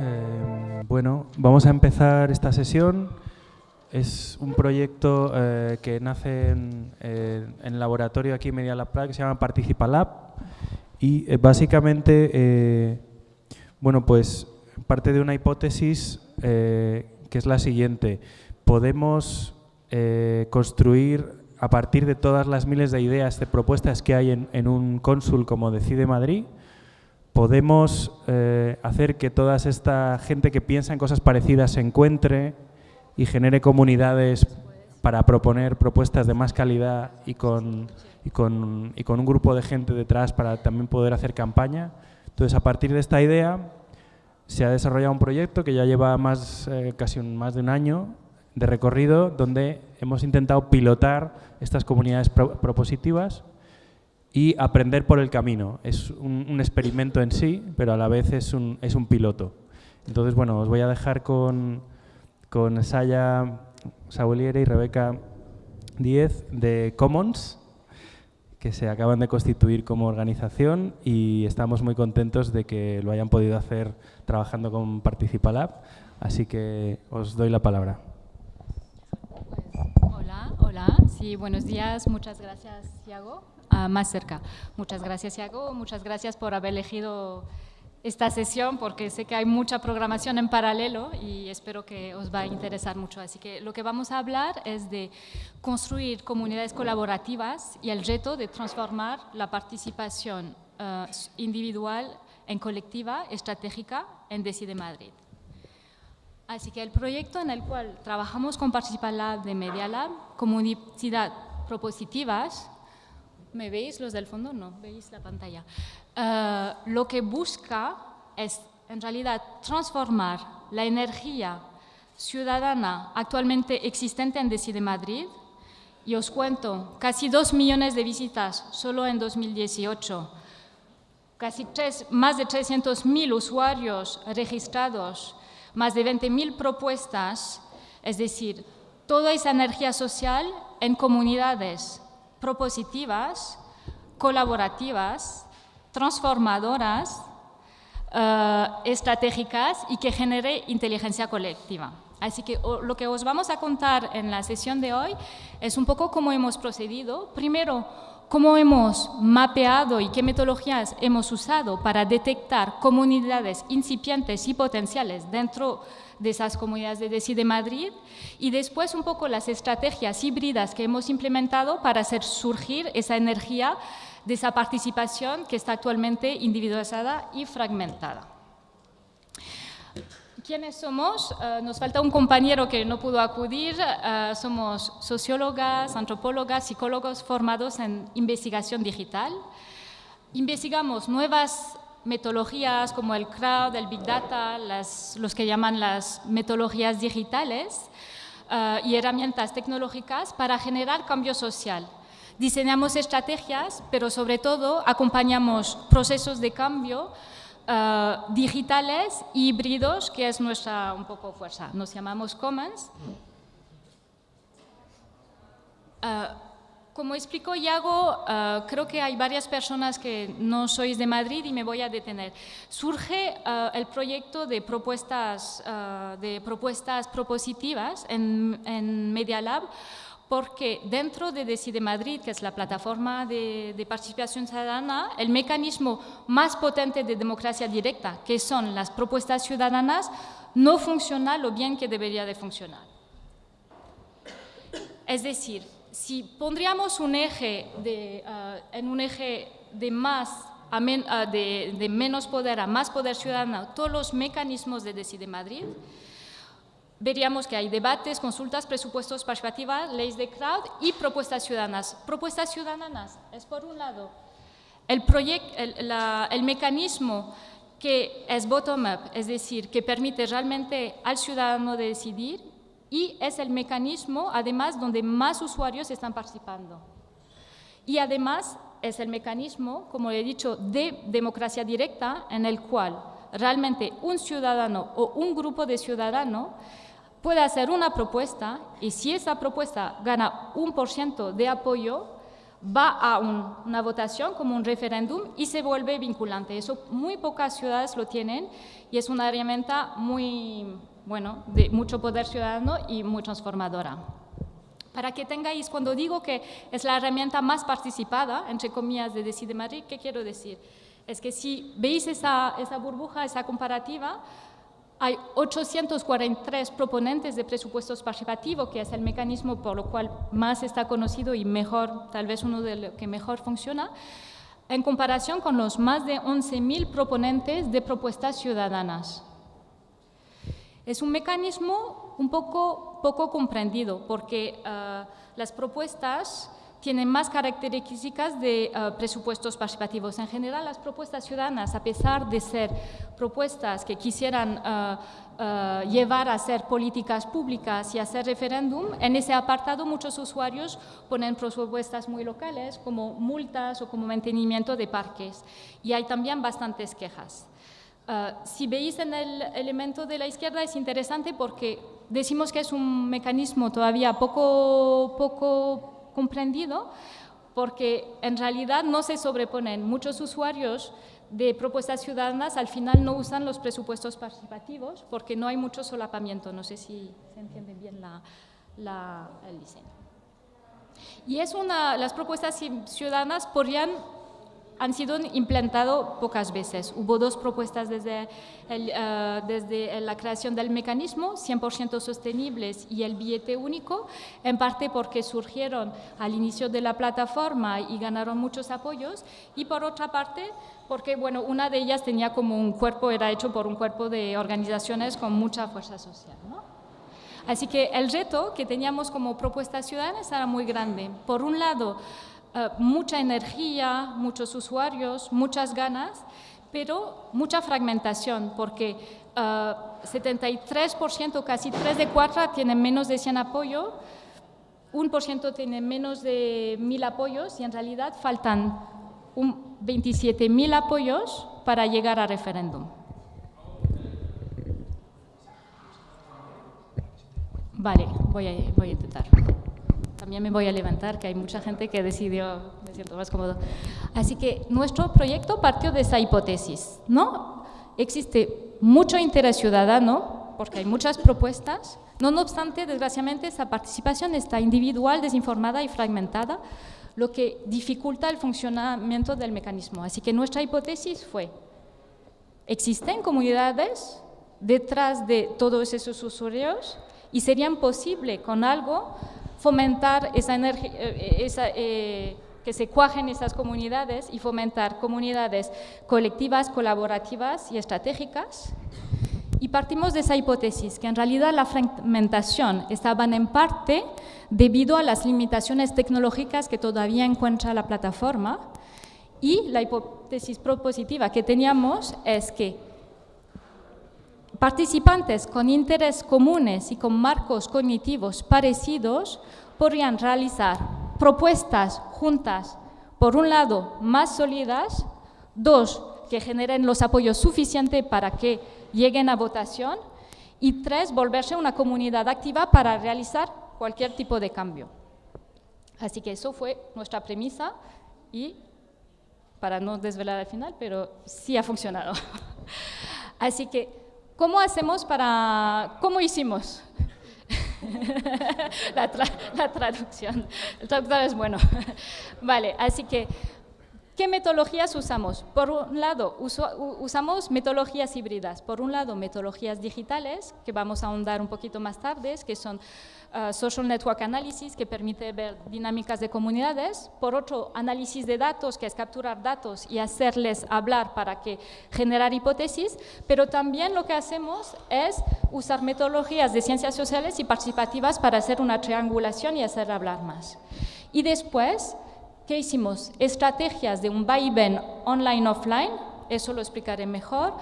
Eh, bueno, vamos a empezar esta sesión. Es un proyecto eh, que nace en, eh, en, el laboratorio aquí en Media Lab Prague que se llama Participa Lab y eh, básicamente, eh, bueno, pues parte de una hipótesis que es la siguiente. Podemos construir a partir de todas las miles de ideas, de propuestas que hay en, en un cónsul como Decide Madrid, podemos eh, hacer que toda esta gente que piensa en cosas parecidas se encuentre y genere comunidades para proponer propuestas de más calidad y con, y con, y con un grupo de gente detrás para también poder hacer campaña. Entonces, a partir de esta idea, se ha desarrollado un proyecto que ya lleva más, eh, casi un, más de un año de recorrido, donde hemos intentado pilotar estas comunidades pro propositivas y aprender por el camino. Es un, experimento en sí, pero a la vez es un, es un piloto. Entonces, bueno, os voy a dejar con, con Saya Sauliere y Rebeca Díez de Commons, que se acaban de constituir como organización y estamos muy contentos de que lo hayan podido hacer trabajando con Participalab, así que os doy la palabra. Hola, hola, sí, buenos días, muchas gracias, Thiago uh, más cerca. Muchas gracias, Iago. Muchas gracias por haber elegido esta sesión porque sé que hay mucha programación en paralelo y espero que os va a interesar mucho. Así que lo que vamos a hablar es de construir comunidades colaborativas y el reto de transformar la participación uh, individual en colectiva estratégica en Decide Madrid. Así que el proyecto en el cual trabajamos con Participalab de Media Lab, comunidad propositivas, ¿Me veis los del fondo? No, veis la pantalla. Uh, lo que busca es, en realidad, transformar la energía ciudadana actualmente existente en Decide Madrid, y os cuento, casi dos millones de visitas solo en 2018, casi tres, más de 300.000 usuarios registrados, más de 20.000 propuestas, es decir, toda esa energía social en comunidades propositivas, colaborativas, transformadoras, uh, estratégicas y que genere inteligencia colectiva. Así que lo que os vamos a contar en la sesión de hoy es un poco cómo hemos procedido. Primero, cómo hemos mapeado y qué metodologías hemos usado para detectar comunidades incipientes y potenciales dentro de de esas comunidades de Decide Madrid y después un poco las estrategias híbridas que hemos implementado para hacer surgir esa energía de esa participación que está actualmente individualizada y fragmentada. ¿Quiénes somos? Uh, nos falta un compañero que no pudo acudir. Uh, somos sociólogas, antropólogas, psicólogos formados en investigación digital. Investigamos nuevas metodologías como el crowd, el big data, las, los que llaman las metodologías digitales uh, y herramientas tecnológicas para generar cambio social. Diseñamos estrategias, pero sobre todo acompañamos procesos de cambio uh, digitales híbridos, que es nuestra un poco fuerza. Nos llamamos Commons. Uh, como explicó Iago, uh, creo que hay varias personas que no sois de Madrid y me voy a detener. Surge uh, el proyecto de propuestas, uh, de propuestas propositivas en, en, Media Lab porque dentro de Decide Madrid, que es la plataforma de, de participación ciudadana, el mecanismo más potente de democracia directa, que son las propuestas ciudadanas, no funciona lo bien que debería de funcionar. Es decir, si pondríamos un eje de, uh, en un eje de, más a men, uh, de, menos poder a más poder ciudadano, todos los mecanismos de Decide Madrid, veríamos que hay debates, consultas, presupuestos participativas, leyes de crowd y propuestas ciudadanas. Propuestas ciudadanas es, por un lado, el, el, la, el mecanismo que es bottom-up, es decir, que permite realmente al ciudadano de decidir y es el mecanismo, además, donde más usuarios están participando. Y además es el mecanismo, como he dicho, de democracia directa en el cual realmente un ciudadano o un grupo de ciudadanos puede hacer una propuesta y si esa propuesta gana un por ciento de apoyo, va a una votación como un referéndum y se vuelve vinculante. Eso muy pocas ciudades lo tienen y es una herramienta muy, bueno, de mucho poder ciudadano y muy transformadora. Para que tengáis, cuando digo que es la herramienta más participada, entre comillas, de Decide Madrid, ¿qué quiero decir? Es que si veis esa, esa burbuja, esa comparativa, hay 843 proponentes de presupuestos participativos, que es el mecanismo por lo cual más está conocido y mejor, tal vez uno de los que mejor funciona, en comparación con los más de 11.000 proponentes de propuestas ciudadanas. Es un mecanismo un poco, poco comprendido, porque uh, las propuestas tienen más características de uh, presupuestos participativos. En general, las propuestas ciudadanas, a pesar de ser propuestas que quisieran uh, llevar a hacer políticas públicas y hacer referéndum, en ese apartado muchos usuarios ponen propuestas muy locales, como multas o como mantenimiento de parques. Y hay también bastantes quejas. Si veis en el elemento de la izquierda es interesante porque decimos que es un mecanismo todavía poco, poco comprendido porque en realidad no se sobreponen. Muchos usuarios de propuestas ciudadanas al final no usan los presupuestos participativos porque no hay mucho solapamiento. No sé si se entiende bien la, el diseño. Y es una, las propuestas ciudadanas podrían han sido implantados pocas veces. Hubo dos propuestas desde, eh, desde la creación del mecanismo, 100% sostenibles y el billete único, en parte porque surgieron al inicio de la plataforma y ganaron muchos apoyos, y por otra parte porque bueno, una de ellas tenía como un cuerpo, era hecho por un cuerpo de organizaciones con mucha fuerza social. Así que el reto que teníamos como propuestas ciudadanas era muy grande. Por un lado, eh, mucha energía, muchos usuarios, muchas ganas, pero mucha fragmentación, porque 73%, eh, casi 3 de 4 tienen menos de 100 apoyos, 1% tiene menos de 1000 apoyos y en realidad faltan 27.000 apoyos para llegar a referéndum. Vale, voy a, voy a intentar también me voy a levantar, que hay mucha gente que decidió, me siento más cómodo. Así que nuestro proyecto partió de esa hipótesis, ¿no? Existe mucho interés ciudadano, porque hay muchas propuestas, no obstante, desgraciadamente, esa participación está individual, desinformada y fragmentada, lo que dificulta el funcionamiento del mecanismo. Así que nuestra hipótesis fue, existen comunidades detrás de todos esos usuarios y serían posible con algo fomentar esa energía, eh, esa, eh, que se cuajen esas comunidades y fomentar comunidades colectivas, colaborativas y estratégicas. Y partimos de esa hipótesis, que en realidad la fragmentación estaba en parte debido a las limitaciones tecnológicas que todavía encuentra la plataforma y la hipótesis propositiva que teníamos es que participantes con intereses comunes y con marcos cognitivos parecidos podrían realizar propuestas juntas, por un lado, más sólidas, dos, que generen los apoyos suficientes para que lleguen a votación, y tres, volverse una comunidad activa para realizar cualquier tipo de cambio. Así que eso fue nuestra premisa y para no desvelar al final, pero sí ha funcionado. Así que ¿Cómo hacemos para, cómo hicimos? la, la, traducción, el traductor es bueno. vale, así que ¿Qué metodologías usamos? Por un lado, usamos metodologías híbridas. Por un lado, metodologías digitales, que vamos a ahondar un poquito más tarde, que son uh, Social Network Analysis, que permite ver dinámicas de comunidades. Por otro, análisis de datos, que es capturar datos y hacerles hablar para que generar hipótesis. Pero también lo que hacemos es usar metodologías de ciencias sociales y participativas para hacer una triangulación y hacer hablar más. Y después, ¿Qué hicimos? Estrategias de un vaivén online-offline, eso lo explicaré mejor,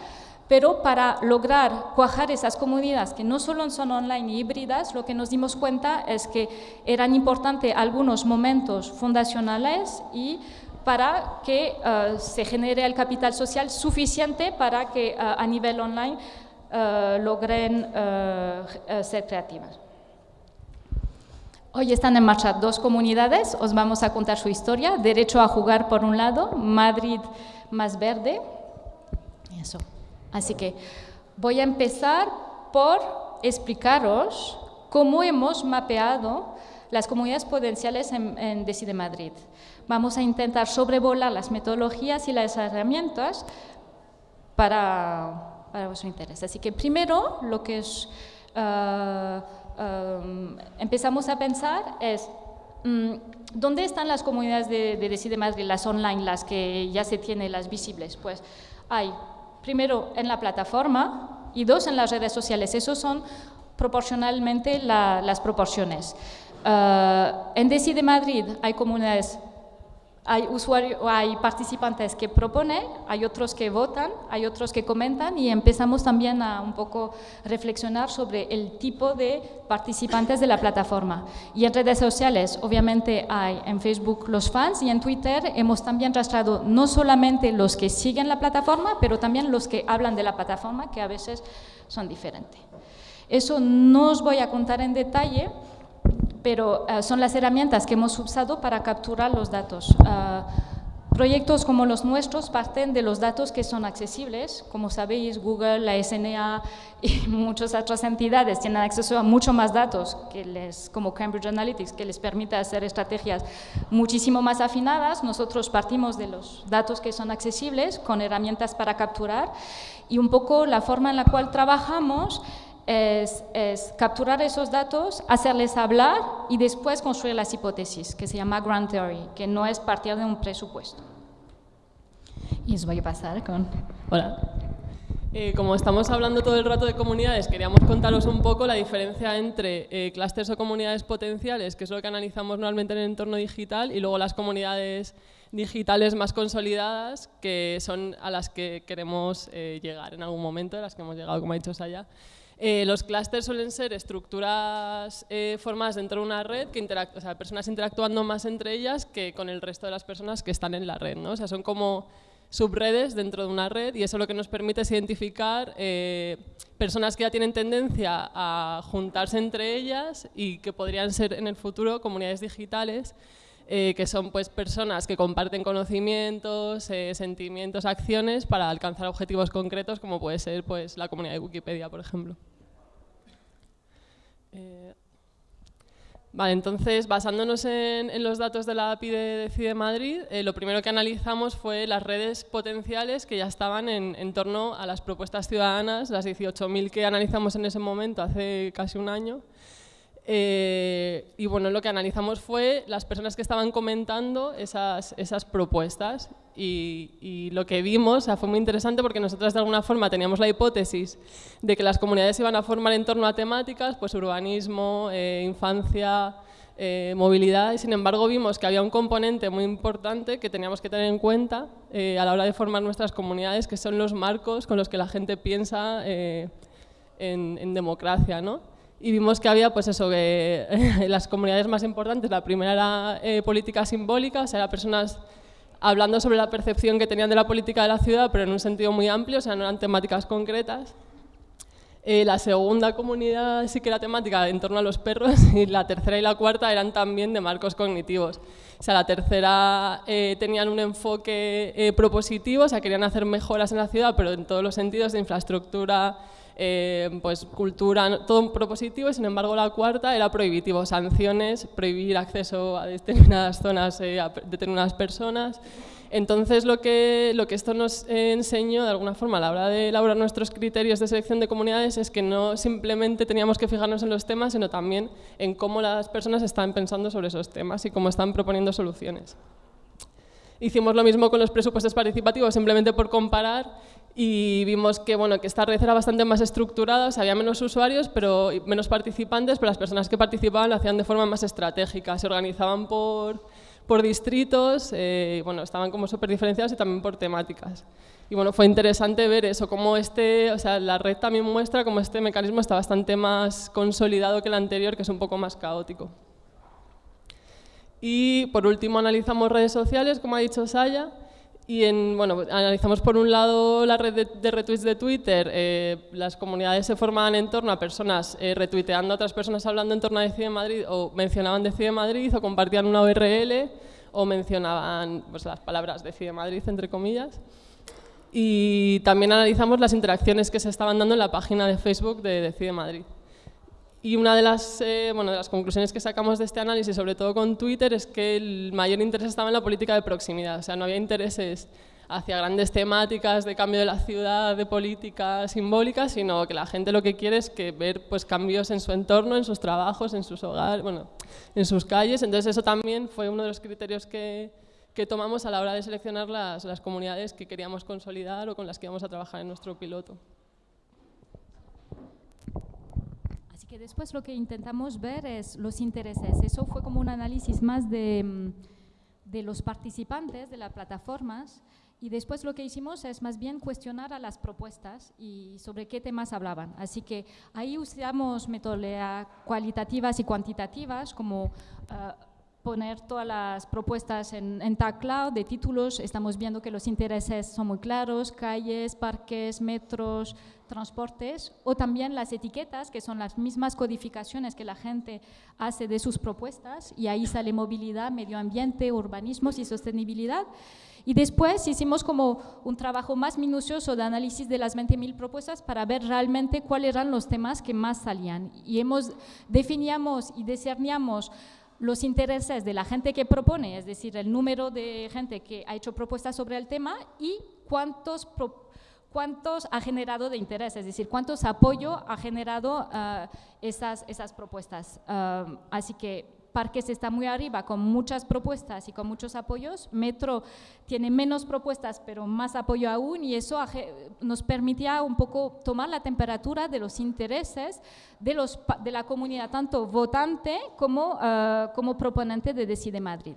pero para lograr cuajar esas comunidades que no solo son online y híbridas, lo que nos dimos cuenta es que eran importantes algunos momentos fundacionales y para que eh, se genere el capital social suficiente para que eh, a nivel online uh, logren ser creativas. Hoy están en marcha dos comunidades, os vamos a contar su historia. Derecho a jugar por un lado, Madrid más verde. Eso. Así que voy a empezar por explicaros cómo hemos mapeado las comunidades potenciales en, Decide Madrid. Vamos a intentar sobrevolar las metodologías y las herramientas para, para vuestro interés. Así que primero lo que es, ah, ah, empezamos a pensar es mm, ¿dónde están las comunidades de, de, Decide Madrid, las online, las que ya se tienen, las visibles? Pues hay primero en la plataforma y dos en las redes sociales. Esos son proporcionalmente las proporciones. Uh, en Decide Madrid hay comunidades, hay usuarios, hay participantes que proponen, hay otros que votan, hay otros que comentan y empezamos también a un poco reflexionar sobre el tipo de participantes de la plataforma. Y en redes sociales, obviamente hay en Facebook los fans y en Twitter hemos también rastreado no solamente los que siguen la plataforma, pero también los que hablan de la plataforma, que a veces son diferentes. Eso no os voy a contar en detalle, pero eh, son las herramientas que hemos usado para capturar los datos. Ah, proyectos como los nuestros parten de los datos que son accesibles. Como sabéis, Google, la SNA y muchas otras entidades tienen acceso a mucho más datos, que les, como Cambridge Analytics, que les permite hacer estrategias muchísimo más afinadas. Nosotros partimos de los datos que son accesibles con herramientas para capturar y un poco la forma en la cual trabajamos es, capturar esos datos, hacerles hablar y después construir las hipótesis, que se llama Grand Theory, que no es partir de un presupuesto. Y os voy a pasar con... Hola. Eh, como estamos hablando todo el rato de comunidades, queríamos contaros un poco la diferencia entre eh, clústeres o comunidades potenciales, que es lo que analizamos normalmente en el entorno digital, y luego las comunidades digitales más consolidadas, que son a las que queremos eh, llegar en algún momento, a las que hemos llegado, como ha dicho Saya. Eh, los clústeres suelen ser estructuras eh, formadas dentro de una red, que o sea, personas interactuando más entre ellas que con el resto de las personas que están en la red. ¿no? O sea, son como subredes dentro de una red y eso lo que nos permite es identificar eh, personas que ya tienen tendencia a juntarse entre ellas y que podrían ser en el futuro comunidades digitales que son pues, personas que comparten conocimientos, sentimientos, acciones para alcanzar objetivos concretos como puede ser pues, la comunidad de Wikipedia, por ejemplo. Eh, vale, entonces, basándonos en, los datos de la API de Decide Madrid, eh, lo primero que analizamos fue las redes potenciales que ya estaban en, torno a las propuestas ciudadanas, las 18.000 que analizamos en ese momento, hace casi un año. Eh, y bueno, lo que analizamos fue las personas que estaban comentando esas, esas propuestas y, lo que vimos fue muy interesante porque nosotros de alguna forma teníamos la hipótesis de que las comunidades iban a formar en torno a temáticas, pues urbanismo, eh, infancia, eh, movilidad, y sin embargo vimos que había un componente muy importante que teníamos que tener en cuenta a la hora de formar nuestras comunidades, que son los marcos con los que la gente piensa en, en, democracia. ¿no? Y vimos que había pues eso, que las comunidades más importantes, la primera era política simbólica, o sea, personas hablando sobre la percepción que tenían de la política de la ciudad, pero en un sentido muy amplio, o sea, no eran temáticas concretas. Eh, la segunda comunidad sí que era temática en torno a los perros y la tercera y la cuarta eran también de marcos cognitivos. O sea, la tercera eh, tenían un enfoque eh, propositivo, o sea, querían hacer mejoras en la ciudad, pero en todos los sentidos de infraestructura, eh, pues cultura, todo propositivo y sin embargo la cuarta era prohibitivo, sanciones, prohibir acceso a determinadas zonas eh, a determinadas personas. Entonces lo que, lo que esto nos enseñó de alguna forma a la hora de elaborar nuestros criterios de selección de comunidades es que no simplemente teníamos que fijarnos en los temas, sino también en cómo las personas están pensando sobre esos temas y cómo están proponiendo soluciones. Hicimos lo mismo con los presupuestos participativos, simplemente por comparar y vimos que, bueno, que esta red era bastante más estructurada, había menos usuarios, pero menos participantes, pero las personas que participaban lo hacían de forma más estratégica, se organizaban por, por distritos, eh, bueno, estaban como súper diferenciados y también por temáticas. Y bueno, fue interesante ver eso, cómo este, o sea, la red también muestra cómo este mecanismo está bastante más consolidado que el anterior, que es un poco más caótico. Y por último analizamos redes sociales, como ha dicho Saya, Y en, bueno, analizamos por un lado la red de, retweets de Twitter, eh, las comunidades se formaban en torno a personas eh, retuiteando a otras personas hablando en torno a Decide Madrid o mencionaban Decide Madrid o compartían una URL o mencionaban pues, las palabras Decide Madrid entre comillas. Y también analizamos las interacciones que se estaban dando en la página de Facebook de Decide Madrid. Y una de las, eh, de las conclusiones que sacamos de este análisis, sobre todo con Twitter, es que el mayor interés estaba en la política de proximidad. O sea, no había intereses hacia grandes temáticas de cambio de la ciudad, de política simbólica, sino que la gente lo que quiere es que ver pues, cambios en su entorno, en sus trabajos, en sus hogares, bueno, en sus calles. Entonces eso también fue uno de los criterios que, que tomamos a la hora de seleccionar las, las comunidades que queríamos consolidar o con las que íbamos a trabajar en nuestro piloto. Que después lo que intentamos ver es los intereses. Eso fue como un análisis más de, mm, de los participantes de las plataformas y después lo que hicimos es más bien cuestionar a las propuestas y sobre qué temas hablaban. Así que ahí usamos metodologías cualitativas y cuantitativas como uh, poner todas las propuestas en, en Tag Cloud de títulos. Estamos viendo que los intereses son muy claros, calles, parques, metros, transportes, o también las etiquetas, que son las mismas codificaciones que la gente hace de sus propuestas, y ahí sale movilidad, medio ambiente, urbanismos y sostenibilidad. Y después hicimos como un trabajo más minucioso de análisis de las 20.000 propuestas para ver realmente cuáles eran los temas que más salían. Y hemos, definíamos y discerníamos los intereses de la gente que propone, es decir, el número de gente que ha hecho propuestas sobre el tema y cuántos, cuántos ha generado de interés, es decir, cuántos apoyo ha generado uh, esas, propuestas. Uh, así que Parques está muy arriba con muchas propuestas y con muchos apoyos. Metro tiene menos propuestas pero más apoyo aún y eso nos permitía un poco tomar la temperatura de los intereses de, los, de la comunidad, tanto votante como, uh, como proponente de Decide Madrid.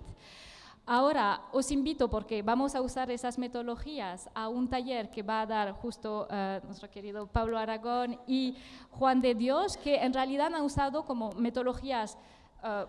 Ahora os invito, porque vamos a usar esas metodologías, a un taller que va a dar justo uh, nuestro querido Pablo Aragón y Juan de Dios, que en realidad han usado como metodologías uh,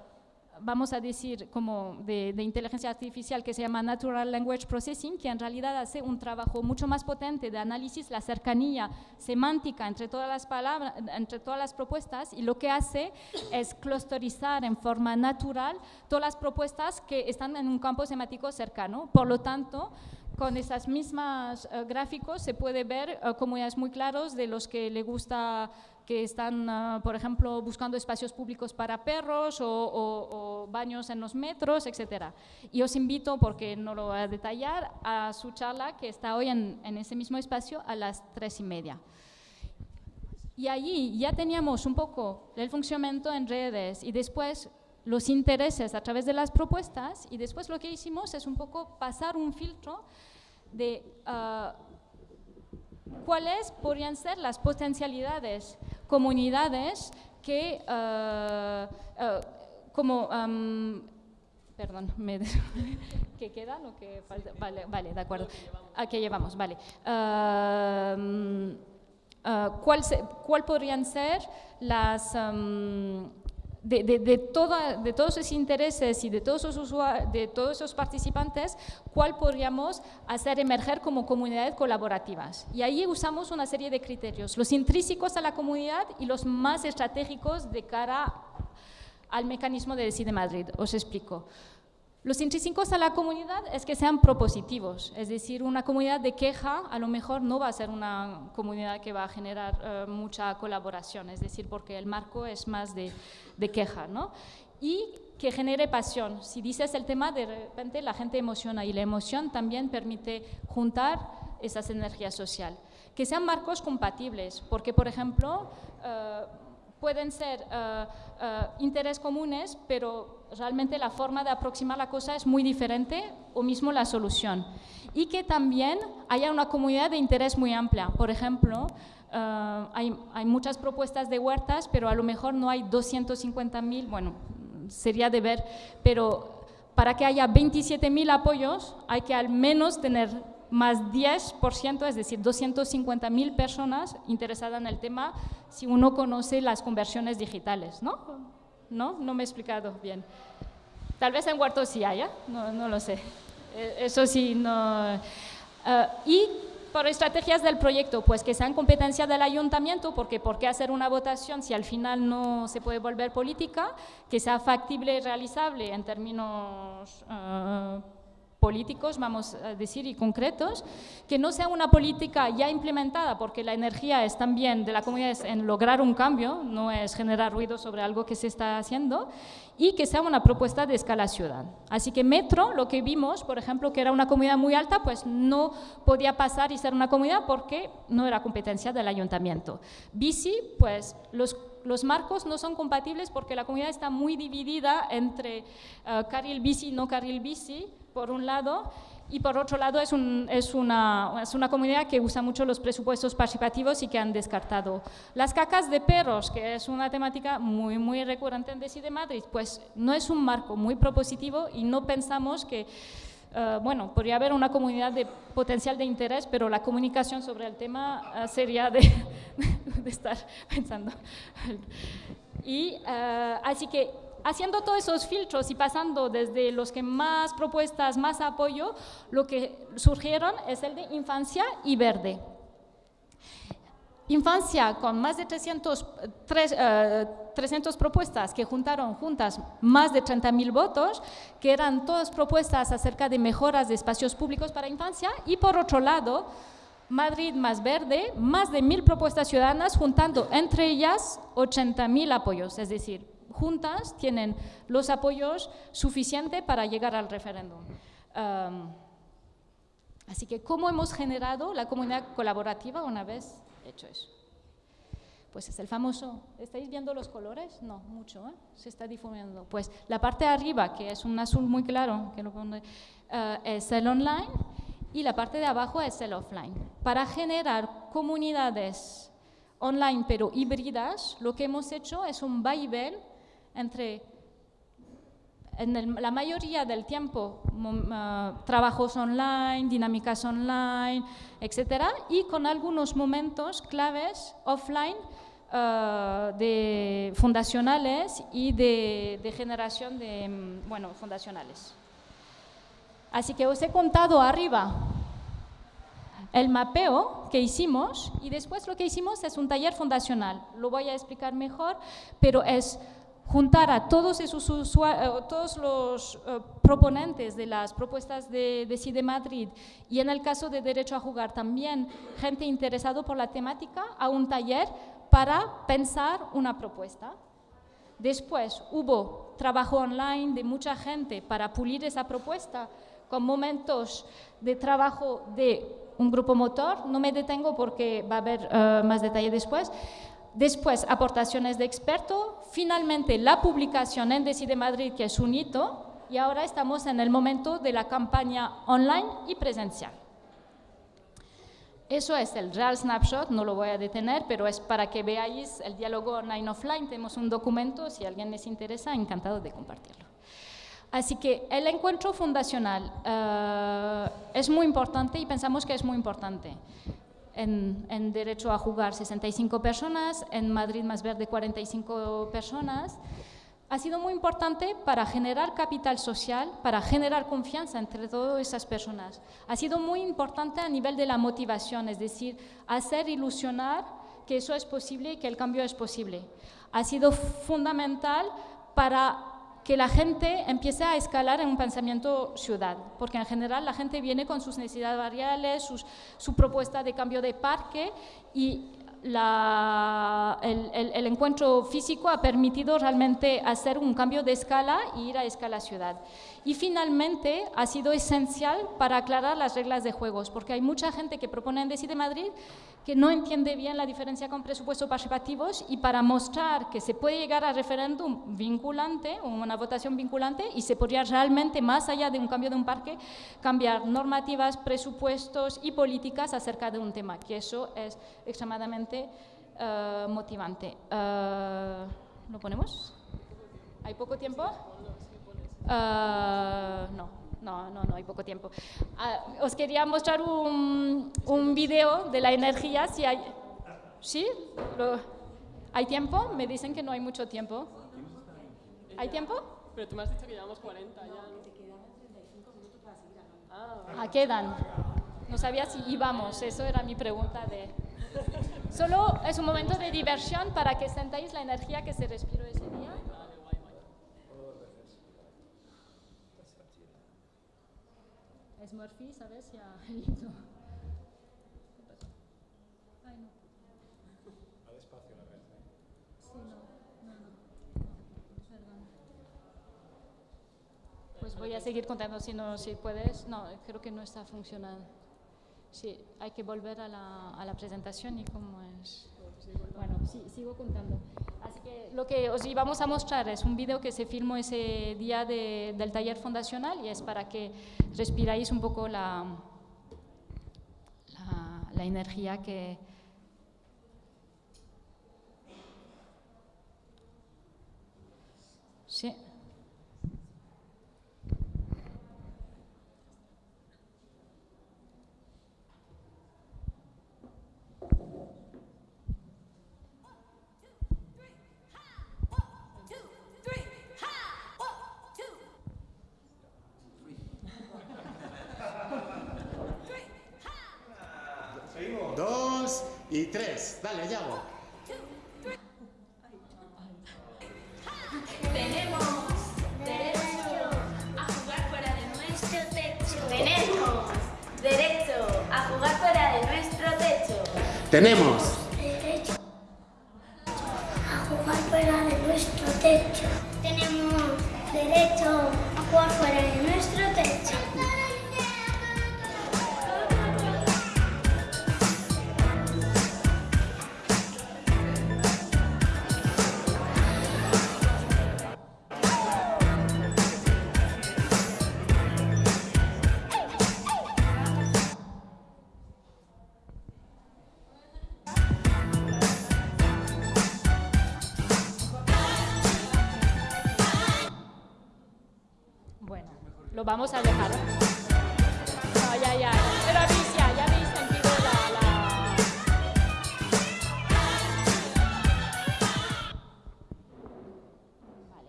vamos a decir, como de, inteligencia artificial que se llama Natural Language Processing, que en realidad hace un trabajo mucho más potente de análisis, la cercanía semántica entre todas las palabras, entre todas las propuestas, y lo que hace es clusterizar en forma natural todas las propuestas que están en un campo semántico cercano. Por lo tanto, con esas mismas uh, gráficos se puede ver uh, comunidades muy claros de los que le gusta que están, uh, por ejemplo, buscando espacios públicos para perros o, o, o, baños en los metros, etc. Y os invito, porque no lo voy a detallar, a su charla que está hoy en, en ese mismo espacio a las tres y media. Y allí ya teníamos un poco el funcionamiento en redes y después los intereses a través de las propuestas y después lo que hicimos es un poco pasar un filtro de uh, cuáles podrían ser las potencialidades, comunidades que, uh, uh, como, um, perdón, me, ¿qué queda? Lo que falta? Vale, vale, de acuerdo. ¿A qué llevamos? Vale. Um, ¿cuál, se, ¿Cuál podrían ser las... Um, de, de, de, toda, de, todos esos intereses y de todos esos, de todos esos participantes, cuál podríamos hacer emerger como comunidades colaborativas. Y ahí usamos una serie de criterios, los intrínsecos a la comunidad y los más estratégicos de cara al mecanismo de Decide Madrid. Os explico. Los intrínsecos a la comunidad es que sean propositivos, es decir, una comunidad de queja a lo mejor no va a ser una comunidad que va a generar uh, mucha colaboración, es decir, porque el marco es más de, de queja, ¿no? Y que genere pasión. Si dices el tema, de repente la gente emociona y la emoción también permite juntar esas energías sociales. Que sean marcos compatibles, porque, por ejemplo, uh, pueden ser uh, uh, interés comunes, pero realmente la forma de aproximar la cosa es muy diferente o mismo la solución. Y que también haya una comunidad de interés muy amplia. Por ejemplo, uh, hay, hay, muchas propuestas de huertas, pero a lo mejor no hay 250.000, bueno, sería de ver, pero para que haya 27.000 apoyos hay que al menos tener más 10%, es decir, 250.000 personas interesadas en el tema si uno conoce las conversiones digitales, ¿no? ¿No? No me he explicado bien. Tal vez en Huerto sí haya, no, no lo sé. Eh, eso sí, no. Eh, y por estrategias del proyecto, pues que sean competencia del ayuntamiento, porque ¿por qué hacer una votación si al final no se puede volver política? Que sea factible y realizable en términos uh, políticos, vamos a decir, y concretos, que no sea una política ya implementada, porque la energía es también de la comunidad en lograr un cambio, no es generar ruido sobre algo que se está haciendo, y que sea una propuesta de escala ciudad. Así que Metro, lo que vimos, por ejemplo, que era una comunidad muy alta, pues no podía pasar y ser una comunidad porque no era competencia del ayuntamiento. Bici, pues los los marcos no son compatibles porque la comunidad está muy dividida entre uh, carril bici y no carril bici, por un lado, y por otro lado es, es, una, es, una, comunidad que usa mucho los presupuestos participativos y que han descartado. Las cacas de perros, que es una temática muy, muy recurrente en Decide Madrid, pues no es un marco muy propositivo y no pensamos que, uh, bueno, podría haber una comunidad de potencial de interés, pero la comunicación sobre el tema uh, sería de, de, estar pensando. Y uh, así que haciendo todos esos filtros y pasando desde los que más propuestas, más apoyo, lo que surgieron es el de infancia y verde. Infancia con más de 300, 300 eh, propuestas que juntaron juntas más de 30.000 votos, que eran todas propuestas acerca de mejoras de espacios públicos para infancia, y por otro lado, Madrid más verde, más de mil propuestas ciudadanas, juntando entre ellas 80.000 apoyos, es decir, juntas tienen los apoyos suficientes para llegar al referéndum. así que, ¿cómo hemos generado la comunidad colaborativa una vez hecho eso? Pues es el famoso, ¿estáis viendo los colores? No, mucho, ¿eh? se está difuminando. Pues la parte de arriba, que es un azul muy claro, que lo pone, eh, es el online, y la parte de abajo es el offline. Para generar comunidades online pero híbridas, lo que hemos hecho es un vaivén entre en la mayoría del tiempo uh, trabajos online, dinámicas online, etcétera, y con algunos momentos claves offline uh, de fundacionales y de, de, generación de, mm, bueno, fundacionales. Así que os he contado arriba el mapeo que hicimos y después lo que hicimos es un taller fundacional. Lo voy a explicar mejor, pero es juntar a todos, esos eh, todos los eh, proponentes de las propuestas de, de CIDE Madrid y en el caso de Derecho a Jugar también gente interesada por la temática a un taller para pensar una propuesta. Después hubo trabajo online de mucha gente para pulir esa propuesta con momentos de trabajo de un grupo motor. No me detengo porque va a haber eh, más detalle después. Después, aportaciones de experto. Finalmente, la publicación en Decide Madrid, que es un hito. Y ahora estamos en el momento de la campaña online y presencial. Eso es el real snapshot, no lo voy a detener, pero es para que veáis el diálogo online-offline. Tenemos un documento, si alguien les interesa, encantado de compartirlo. Así que el encuentro fundacional uh, es muy importante y pensamos que es muy importante en, derecho a jugar 65 personas, en Madrid Más Verde 45 personas. Ha sido muy importante para generar capital social, para generar confianza entre todas esas personas. Ha sido muy importante a nivel de la motivación, es decir, hacer ilusionar que eso es posible y que el cambio es posible. Ha sido fundamental para que la gente empiece a escalar en un pensamiento ciudad, porque en general la gente viene con sus necesidades variables, su propuesta de cambio de parque y el, encuentro físico ha permitido realmente hacer un cambio de escala e ir a escala ciudad. Y finalmente ha sido esencial para aclarar las reglas de juegos, porque hay mucha gente que propone en Decide Madrid que no entiende bien la diferencia con presupuestos participativos y para mostrar que se puede llegar a referéndum vinculante, una votación vinculante, y se podría realmente, más allá de un cambio de un parque, cambiar normativas, presupuestos y políticas acerca de un tema, que eso es extremadamente uh, motivante. Uh, ¿Lo ponemos? ¿Hay poco tiempo? Uh, no. No, no, no, hay poco tiempo. Uh, os quería mostrar un, un video de la energía, si hay... ¿Sí? Lo, ¿Hay tiempo? Me dicen que no hay mucho tiempo. ¿Hay tiempo? Pero tú me has dicho que llevamos 40 ya. Ah, quedan. No sabía si íbamos, eso era mi pregunta de... Solo es un momento de diversión para que sentáis la energía que se respiró ese día. Es Murphy, ¿sabes? Ya, lindo. Ay, no. Sí, no, no, no. Perdón. Pues voy a seguir contando si no, si puedes. No, creo que no está funcionando. Sí, hay que volver a la, a la presentación y cómo es. Bueno, sí, sigo contando. Así que lo que os íbamos a mostrar es un vídeo que se filmó ese día de- del taller fundacional y es para que respiráis un poco la, la, la energía que... y tres. Dale, Yago. Tenemos derecho a jugar fuera de nuestro techo. Tenemos derecho a jugar fuera de nuestro techo. Tenemos derecho a jugar fuera de nuestro techo. Tenemos derecho a jugar fuera de nuestro techo. Vamos a dejar. Ya, ya. Pero Alicia, ya habéis sentido la... la- Vale.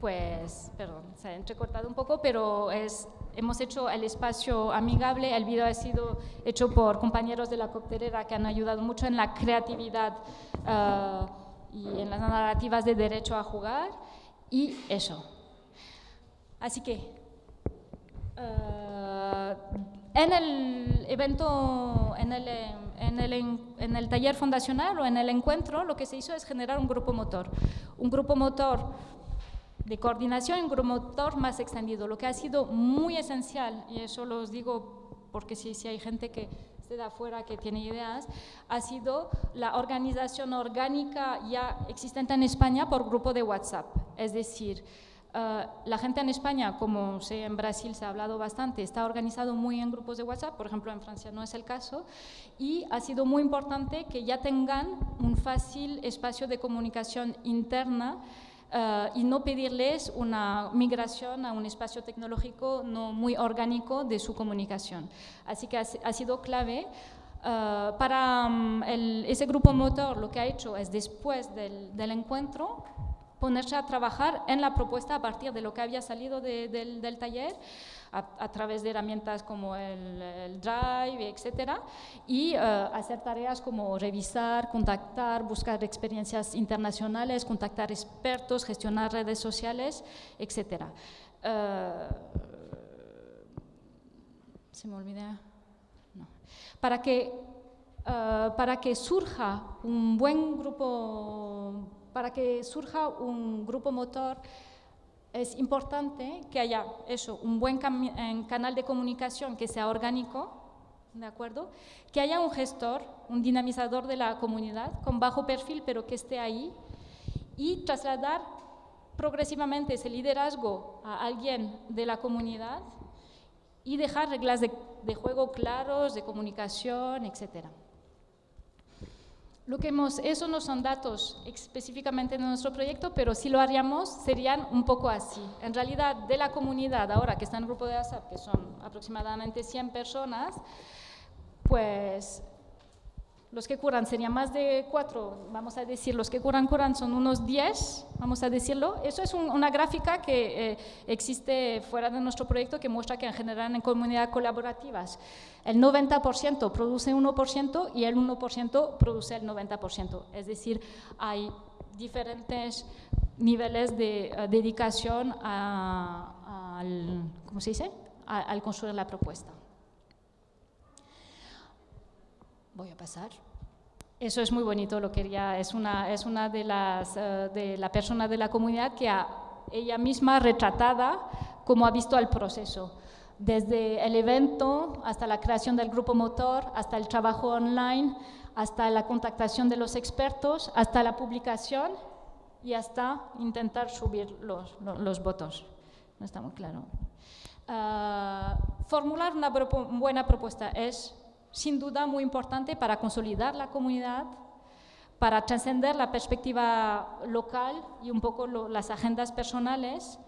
Pues, perdón, se ha entrecortado un poco, pero es, hemos hecho el espacio amigable. El video ha sido hecho por compañeros de la coctelera que han ayudado mucho en la creatividad ah, y en las narrativas de derecho a jugar. Y eso. Así que, en el evento, en el, eh, en, el, en- el taller fundacional o en el encuentro, lo que se hizo es generar un grupo motor. Un grupo motor de coordinación y un grupo motor más extendido, lo que ha sido muy esencial, y eso lo os digo porque si, si hay gente que de afuera que tiene ideas, ha sido la organización orgánica ya existente en España por grupo de WhatsApp. Es decir, eh, la gente en España, como sé en Brasil se ha hablado bastante, está organizado muy en grupos de WhatsApp, por ejemplo en Francia no es el caso, y ha sido muy importante que ya tengan un fácil espacio de comunicación interna eh, y no pedirles una migración a un espacio tecnológico no muy orgánico de su comunicación. Así que ha, ha sido clave. eh, para mm, el- ese grupo motor lo que ha hecho es después del, del encuentro ponerse a trabajar en la propuesta a partir de lo que había salido de- del, taller, a, través de herramientas como el, el Drive, etcétera, y eh, hacer tareas como revisar, contactar, buscar experiencias internacionales, contactar expertos, gestionar redes sociales, etcétera. Eh, se me olvida. No. Para que, eh, para que surja un buen grupo, para que surja un grupo motor, es importante que haya eso, un buen canal de comunicación que sea orgánico, ¿de acuerdo? Que haya un gestor, un dinamizador de la comunidad con bajo perfil, pero que esté ahí y trasladar progresivamente ese liderazgo a alguien de la comunidad y dejar reglas de, de juego claros, de comunicación, etcétera. Lo que hemos, eso no son datos específicamente de nuestro proyecto, pero si lo haríamos serían un poco así. En realidad, de la comunidad, ahora que está en el grupo de WhatsApp, que son aproximadamente 100 personas, pues los que curan serían más de cuatro, vamos a decir, los que curan, curan son unos 10, vamos a decirlo. Eso es una gráfica que eh, existe fuera de nuestro proyecto que muestra que en general en comunidades colaborativas el 90% produce 1% y el 1% produce el 90%. Es decir, hay diferentes niveles de eh, dedicación al, ¿cómo se dice? al construir la propuesta. Voy a pasar. Eso es muy bonito, lo quería, es una, es una de las eh, de la persona de la comunidad que ha, ella misma retratada como ha visto el proceso, desde el evento hasta la creación del grupo motor, hasta el trabajo online, hasta la contactación de los expertos, hasta la publicación y hasta intentar subir los, los, votos. No está muy claro. Ah, formular una buena propuesta es sin duda muy importante para consolidar la comunidad, para trascender la perspectiva local y un poco las agendas personales.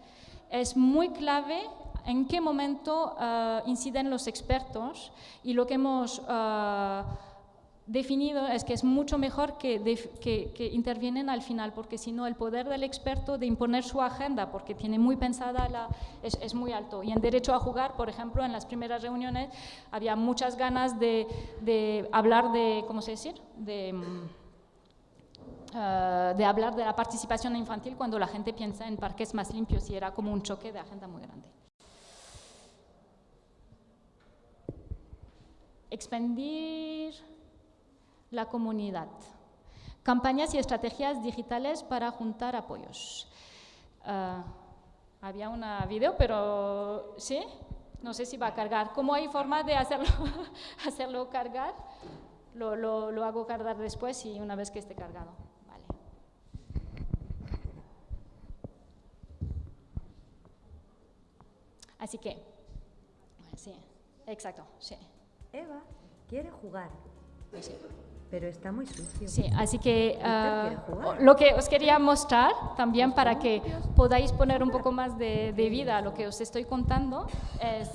Es muy clave en qué momento uh, inciden los expertos y lo que hemos uh, definido es que es mucho mejor que, que, intervienen al final, porque si no el poder del experto de imponer su agenda, porque tiene muy pensada, la, es, muy alto. Y en derecho a jugar, por ejemplo, en las primeras reuniones había muchas ganas de, hablar de, ¿cómo se decir? De, uh, de hablar de la participación infantil cuando la gente piensa en parques más limpios y era como un choque de agenda muy grande. Expandir la comunidad. Campañas y estrategias digitales para juntar apoyos. Ah, había una video, pero sí, no sé si va a cargar. ¿Cómo hay forma de hacerlo, hacerlo cargar? Lo, lo, hago cargar después y una vez que esté cargado. Así que, sí, exacto, sí. Eva quiere jugar. Sí pero está muy sucio. Sí, así que ah, lo que os quería mostrar también para que podáis poner un poco más de, vida a lo que os estoy contando es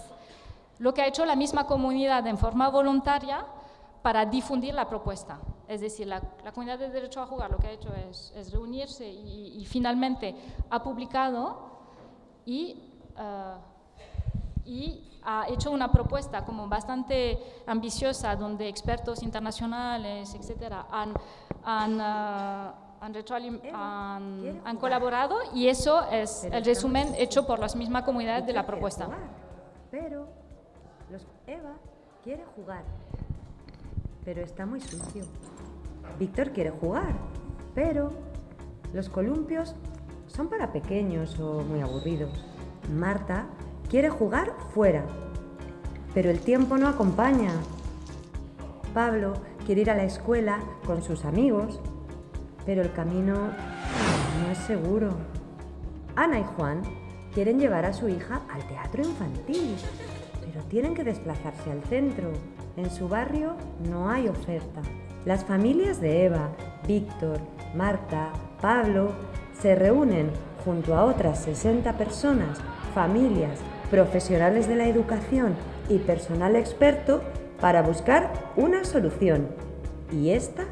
lo que ha hecho la misma comunidad en forma voluntaria para difundir la propuesta. Es decir, la, comunidad de Derecho a Jugar lo que ha hecho es, reunirse y, finalmente ha publicado y, ah, y ha hecho una propuesta como bastante ambiciosa donde expertos internacionales, etcétera, han, han, uh, han, han, colaborado y eso es el resumen hecho por las mismas comunidades de la propuesta. pero los, Eva quiere jugar, pero está muy sucio. Víctor quiere jugar, pero los columpios son para pequeños o muy aburridos. Marta Quiere jugar fuera, pero el tiempo no acompaña. Pablo quiere ir a la escuela con sus amigos, pero el camino no es seguro. Ana y Juan quieren llevar a su hija al teatro infantil, pero tienen que desplazarse al centro. En su barrio no hay oferta. Las familias de Eva, Víctor, Marta, Pablo se reúnen junto a otras 60 personas, familias profesionales de la educación y personal experto para buscar una solución. Y esta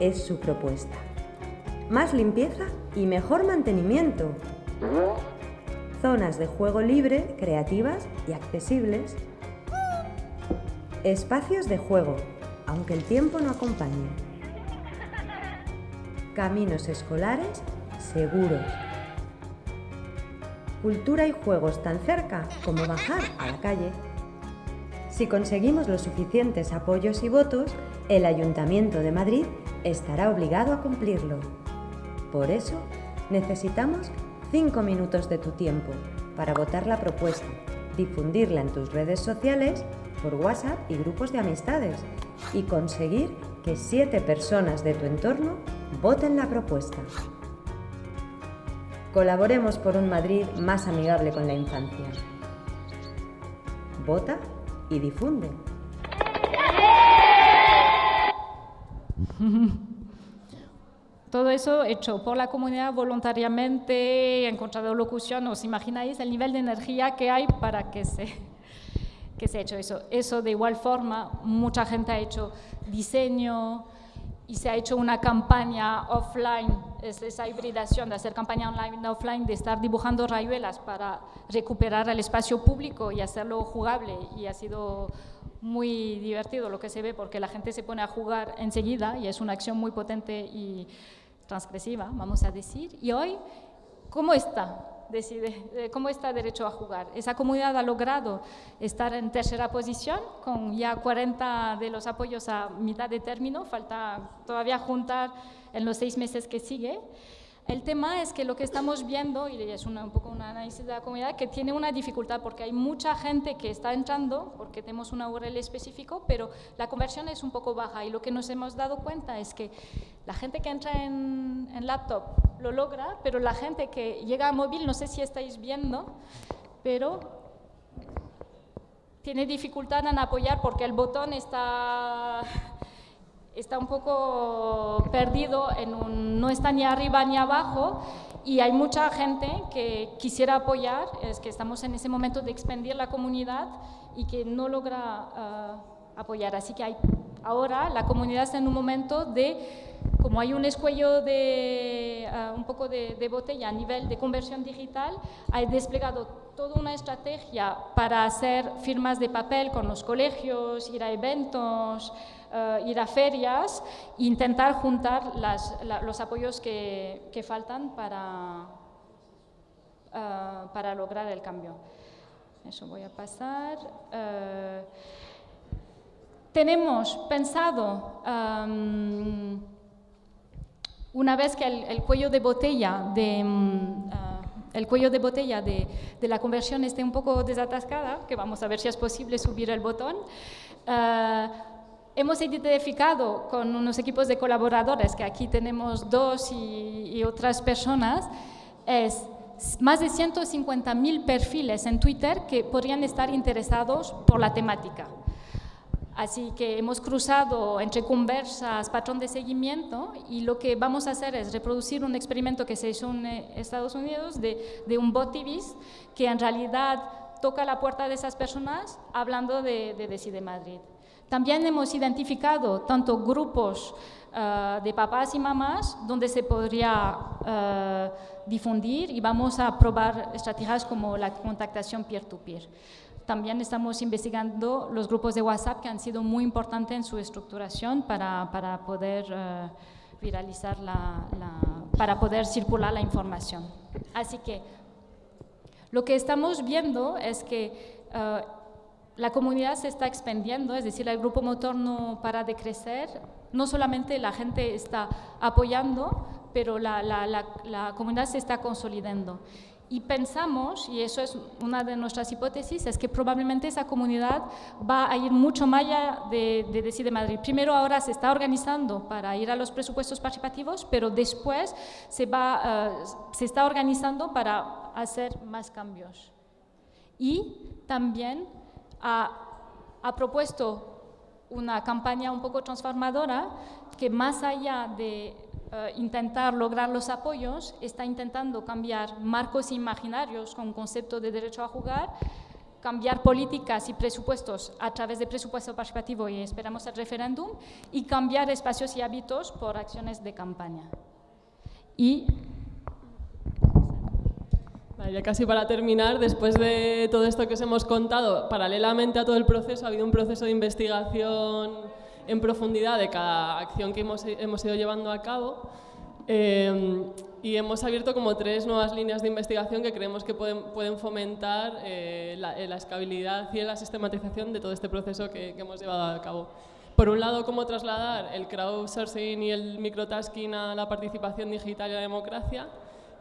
es su propuesta. Más limpieza y mejor mantenimiento. Zonas de juego libre, creativas y accesibles. Espacios de juego, aunque el tiempo no acompañe. Caminos escolares seguros cultura y juegos tan cerca como bajar a la calle. Si conseguimos los suficientes apoyos y votos, el Ayuntamiento de Madrid estará obligado a cumplirlo. Por eso, necesitamos 5 minutos de tu tiempo para votar la propuesta, difundirla en tus redes sociales, por WhatsApp y grupos de amistades y conseguir que 7 personas de tu entorno voten la propuesta. Colaboremos por un Madrid más amigable con la infancia. Vota y difunde. Todo eso hecho por la comunidad voluntariamente, en contra de locución. ¿Os imagináis el nivel de energía que hay para que se, que se ha hecho eso. Eso de igual forma, mucha gente ha hecho diseño y se ha hecho una campaña offline, es esa hibridación de hacer campaña online y offline, de estar dibujando rayuelas para recuperar el espacio público y hacerlo jugable y ha sido muy divertido lo que se ve porque la gente se pone a jugar enseguida y es una acción muy potente y transgresiva, vamos a decir. Y hoy, ¿cómo está? Decide, ¿Cómo está derecho a jugar? Esa comunidad ha logrado estar en tercera posición con ya 40 de los apoyos a mitad de término, falta todavía juntar en los seis meses que sigue. El tema es que lo que estamos viendo, y es un poco un análisis de la comunidad, que tiene una dificultad porque hay mucha gente que está entrando, porque tenemos una URL específico, pero la conversión es un poco baja. Y lo que nos hemos dado cuenta es que la gente que entra en, en laptop lo logra, pero la gente que llega a móvil, no sé si estáis viendo, pero tiene dificultad en apoyar porque el botón está está un poco perdido, en un, no está ni arriba ni abajo y hay mucha gente que quisiera apoyar, es que estamos en ese momento de expandir la comunidad y que no logra ah, apoyar. Así que hay, ahora la comunidad está en un momento de, como hay un escuello de ah, un poco de, de botella a nivel de conversión digital, hay desplegado toda una estrategia para hacer firmas de papel con los colegios, ir a eventos, uh, ir a ferias e intentar juntar las, la, los apoyos que, que faltan para, uh, para lograr el cambio. Eso voy a pasar. Uh, tenemos pensado, um, una vez que el, el, cuello de botella de... Um, el cuello de botella de, de, la conversión esté un poco desatascada, que vamos a ver si es posible subir el botón, uh, hemos identificado con unos equipos de colaboradores, que aquí tenemos dos y, y otras personas, es más de 150.000 perfiles en Twitter que podrían estar interesados por la temática. Así que hemos cruzado entre conversas, patrón de seguimiento y lo que vamos a hacer es reproducir un experimento que se hizo en Estados Unidos de, de un botivis que en realidad toca la puerta de esas personas hablando de, de Decide Madrid. También hemos identificado tanto grupos uh, de papás y mamás donde se podría uh, difundir y vamos a probar estrategias como la contactación peer-to-peer. -peer. También estamos investigando los grupos de WhatsApp que han sido muy importantes en su estructuración para, para poder uh, viralizar la, para poder circular la información. Así que lo que estamos viendo es que la comunidad se está expandiendo, es decir, el grupo motor no para de crecer, no solamente la gente está apoyando, pero la, la, comunidad se está consolidando. Y pensamos, y eso es una de nuestras hipótesis, es que probablemente esa comunidad va a ir mucho más allá de, de Decide Madrid. Primero ahora se está organizando para ir a los presupuestos participativos, pero después se, va, uh, se está organizando para hacer más cambios. Y también ha, propuesto una campaña un poco transformadora que más allá de uh, intentar lograr los apoyos, está intentando cambiar marcos imaginarios con concepto de derecho a jugar, cambiar políticas y presupuestos a través de presupuesto participativo y esperamos el referéndum, y cambiar espacios y hábitos por acciones de campaña. Y ya casi para terminar, después de todo esto que os hemos contado, paralelamente a todo el proceso ha habido un proceso de investigación en profundidad de cada acción que hemos, hemos ido llevando a cabo eh, y hemos abierto como tres nuevas líneas de investigación que creemos que pueden, pueden fomentar eh, la, la, escalabilidad y la sistematización de todo este proceso que, que hemos llevado a cabo. Por un lado, cómo trasladar el crowdsourcing y el microtasking a la participación digital y la democracia,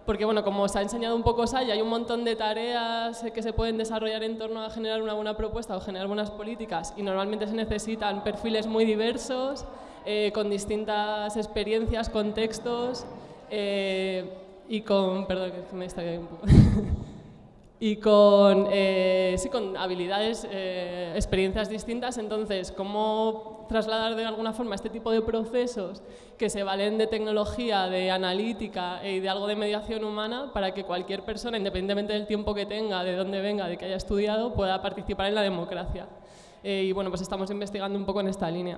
porque bueno, como os ha enseñado un poco Saya, hay un montón de tareas que se pueden desarrollar en torno a generar una buena propuesta o generar buenas políticas y normalmente se necesitan perfiles muy diversos, eh, con distintas experiencias, contextos eh, y con... Perdón, me un poco... y con, eh, sí, con habilidades, experiencias distintas, entonces, ¿cómo trasladar de alguna forma este tipo de procesos que se valen de tecnología, de analítica y de algo de mediación humana para que cualquier persona, independientemente del tiempo que tenga, de dónde venga, de que haya estudiado, pueda participar en la democracia. Eh, y bueno, pues estamos investigando un poco en esta línea.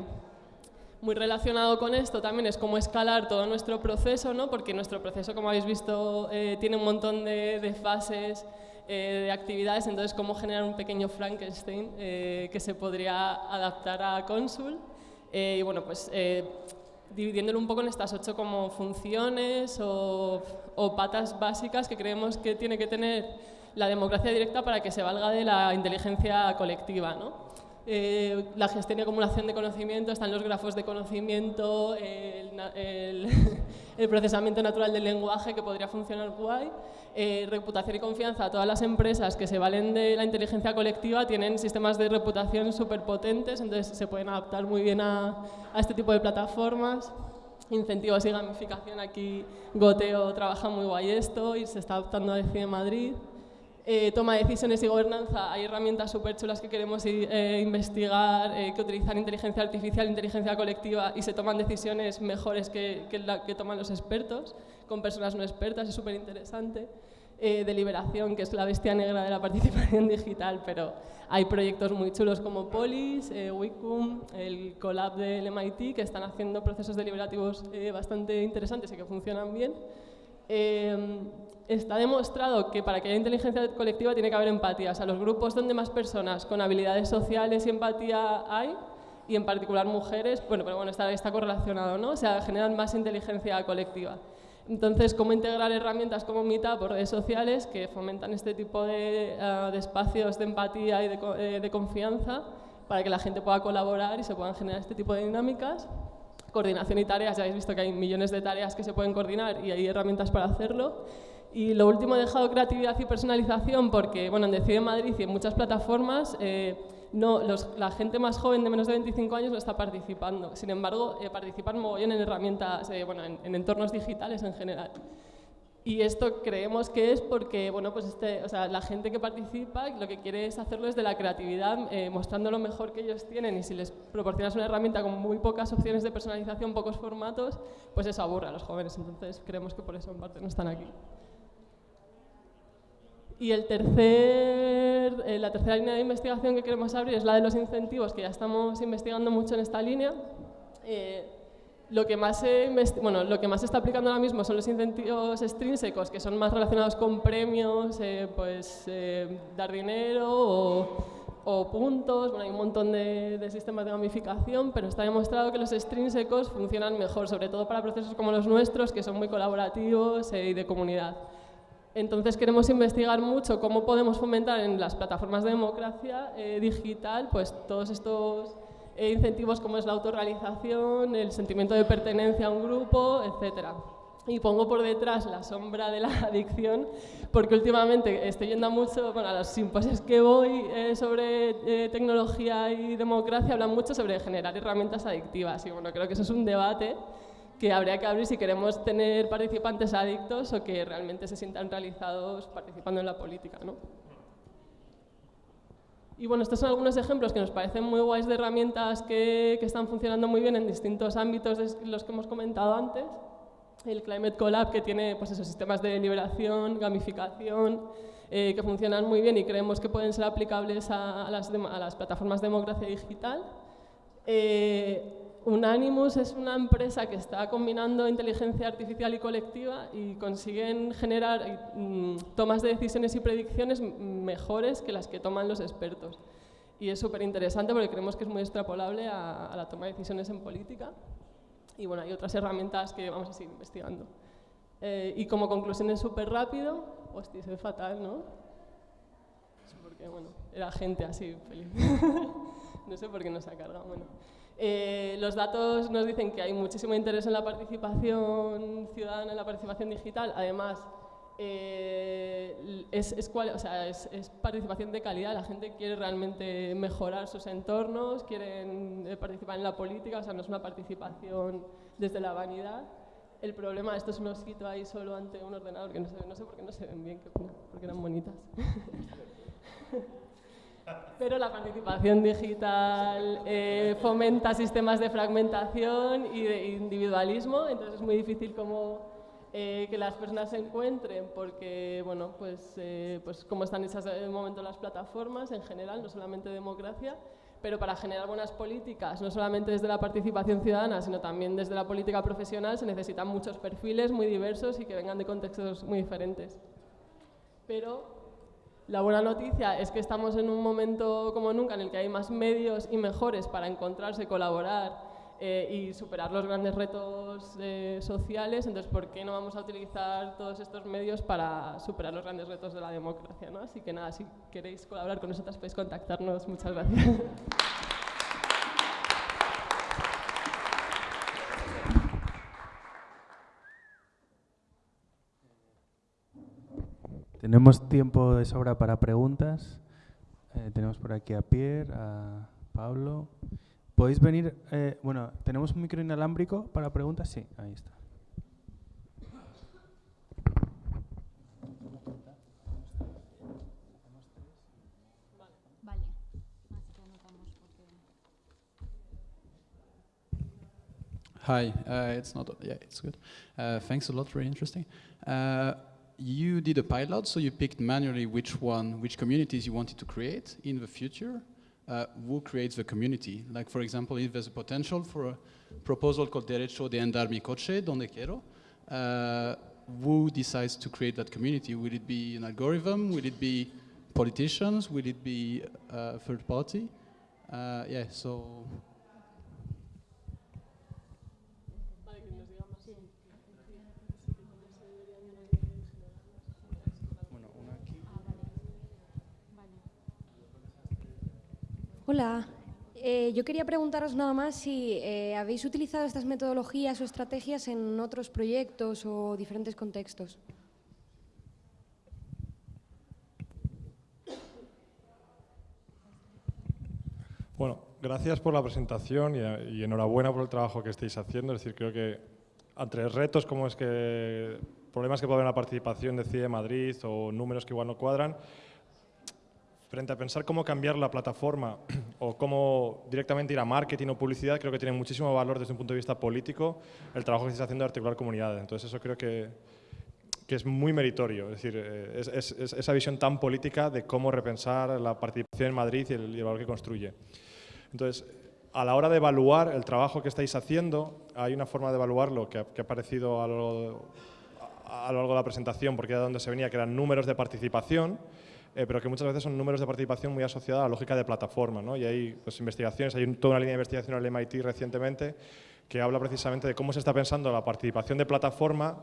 Muy relacionado con esto también es cómo escalar todo nuestro proceso, ¿no? porque nuestro proceso, como habéis visto, eh, tiene un montón de, de fases, eh, de actividades, entonces cómo generar un pequeño Frankenstein eh, que se podría adaptar a Consul. Eh, y bueno, pues dividiéndolo un poco en estas ocho como funciones o, o, patas básicas que creemos que tiene que tener la democracia directa para que se valga de la inteligencia colectiva. ¿no? Eh, la gestión y acumulación de conocimiento, están los grafos de conocimiento, el, procesamiento natural del lenguaje que podría funcionar guay, eh, reputación y confianza. Todas las empresas que se valen de la inteligencia colectiva tienen sistemas de reputación súper potentes, entonces se pueden adaptar muy bien a, a este tipo de plataformas incentivos y gamificación. Aquí Goteo trabaja muy guay esto y se está adaptando a de Madrid. Eh, toma de decisiones y gobernanza, hay herramientas súper chulas que queremos eh, investigar, eh, que utilizan inteligencia artificial, inteligencia colectiva y se toman decisiones mejores que, que, que toman los expertos, con personas no expertas, es súper interesante. deliberación, que es la bestia negra de la participación digital, pero hay proyectos muy chulos como Polis, Wicom, el Collab del MIT, que están haciendo procesos deliberativos bastante interesantes y que funcionan bien. Está demostrado que para que haya inteligencia colectiva tiene que haber empatía. O sea, los grupos donde más personas con habilidades sociales y empatía hay, y en particular mujeres, bueno, pero bueno, está, está correlacionado, ¿no? O sea, generan más inteligencia colectiva. Entonces, ¿cómo integrar herramientas como Meetup o redes sociales que fomentan este tipo de, uh, de espacios de empatía y de, eh, de confianza para que la gente pueda colaborar y se puedan generar este tipo de dinámicas? coordinación y tareas, ya habéis visto que hay millones de tareas que se pueden coordinar y hay herramientas para hacerlo. Y lo último he dejado creatividad y personalización porque, bueno, en Decide Madrid y en muchas plataformas eh, no, la gente más joven de menos de 25 años no está participando. Sin embargo, eh, participan mogollón en herramientas, eh, bueno, en, en entornos digitales en general. Y esto creemos que es porque bueno, pues este, o sea, la gente que participa lo que quiere es hacerlo desde la creatividad, eh, mostrando lo mejor que ellos tienen y si les proporcionas una herramienta con muy pocas opciones de personalización, pocos formatos, pues eso aburre a los jóvenes. Entonces creemos que por eso en parte no están aquí. Y el tercer, eh, la tercera línea de investigación que queremos abrir es la de los incentivos, que ya estamos investigando mucho en esta línea. Eh, lo que, más se bueno, lo que más se está aplicando ahora mismo son los incentivos extrínsecos, que son más relacionados con premios, eh, pues eh, dar dinero o, o puntos, bueno, hay un montón de, de, sistemas de gamificación, pero está demostrado que los extrínsecos funcionan mejor, sobre todo para procesos como los nuestros, que son muy colaborativos eh, y de comunidad. Entonces queremos investigar mucho cómo podemos fomentar en las plataformas de democracia eh, digital pues todos estos e incentivos como es la autorrealización, el sentimiento de pertenencia a un grupo, etc. Y pongo por detrás la sombra de la adicción, porque últimamente estoy yendo mucho, bueno, a los simposios que voy eh, sobre eh, tecnología y democracia, hablan mucho sobre generar herramientas adictivas. Y bueno, creo que eso es un debate que habría que abrir si queremos tener participantes adictos o que realmente se sientan realizados participando en la política. ¿no? Y bueno, estos son algunos ejemplos que nos parecen muy guays de herramientas que, que están funcionando muy bien en distintos ámbitos los que hemos comentado antes. El Climate Collab, que tiene pues, esos sistemas de liberación, gamificación, eh, que funcionan muy bien y creemos que pueden ser aplicables a, a, las, a las, plataformas de democracia digital. Eh, Unanimous es una empresa que está combinando inteligencia artificial y colectiva y consiguen generar mm, tomas de decisiones y predicciones mejores que las que toman los expertos. Y es súper interesante porque creemos que es muy extrapolable a, a, la toma de decisiones en política. Y bueno, hay otras herramientas que vamos a seguir investigando. Eh, y como conclusión es súper rápido, hostia, es fatal, ¿no? Porque, bueno, era gente así feliz. no sé por qué no se ha cargado. Bueno. Eh, los datos nos dicen que hay muchísimo interés en la participación ciudadana, en la participación digital. Además, eh, es, es, cual, o sea, es, es, participación de calidad. La gente quiere realmente mejorar sus entornos, quieren eh, participar en la política, o sea, no es una participación desde la vanidad. El problema, esto es un osito ahí solo ante un ordenador, que no no sé por qué no se ven bien, porque eran bonitas. pero la participación digital eh, fomenta sistemas de fragmentación y de individualismo, entonces es muy difícil como eh, que las personas se encuentren, porque, bueno, pues, eh, pues como están hechas de momento las plataformas en general, no solamente democracia, pero para generar buenas políticas, no solamente desde la participación ciudadana, sino también desde la política profesional, se necesitan muchos perfiles muy diversos y que vengan de contextos muy diferentes. Pero la buena noticia es que estamos en un momento como nunca en el que hay más medios y mejores para encontrarse, colaborar eh, y superar los grandes retos eh, sociales, entonces ¿por qué no vamos a utilizar todos estos medios para superar los grandes retos de la democracia? ¿no? Así que nada, si queréis colaborar con nosotras podéis contactarnos. Muchas gracias. Tenemos tiempo de sobra para preguntas. Eh, tenemos por aquí a Pierre, a Pablo. ¿Podéis venir? Eh, bueno, ¿tenemos un micro inalámbrico para preguntas? Sí, ahí está. Hi, uh, it's not, yeah, it's good. Uh, thanks a lot, very interesting. Uh, you did a pilot, so you picked manually which one, which communities you wanted to create in the future uh, who creates the community. Like, for example, if there's a potential for a proposal called Derecho de Andar mi coche, donde quiero, uh, who decides to create that community? Will it be an algorithm? Will it be politicians? Will it be a uh, third party? Uh, yeah, so Hola, eh, yo quería preguntaros nada más si eh, habéis utilizado estas metodologías o estrategias en otros proyectos o diferentes contextos. Bueno, gracias por la presentación y, enhorabuena por el trabajo que estáis haciendo. Es decir, creo que entre retos como es que problemas que puede haber en la participación de CIE Madrid o números que igual no cuadran, frente a pensar cómo cambiar la plataforma o cómo directamente ir a marketing o publicidad, creo que tiene muchísimo valor desde un punto de vista político el trabajo que se está haciendo de articular comunidades. Entonces eso creo que, que es muy meritorio, es decir, eh, es, esa visión tan política de cómo repensar la participación en Madrid y el, valor que construye. Entonces, a la hora de evaluar el trabajo que estáis haciendo, hay una forma de evaluarlo que, que ha aparecido a a lo largo de la presentación, porque era donde se venía, que eran números de participación, eh, pero que muchas veces son números de participación muy asociados a la lógica de plataforma. ¿no? Y hay pues, investigaciones, hay toda una línea de investigación en el MIT recientemente que habla precisamente de cómo se está pensando la participación de plataforma,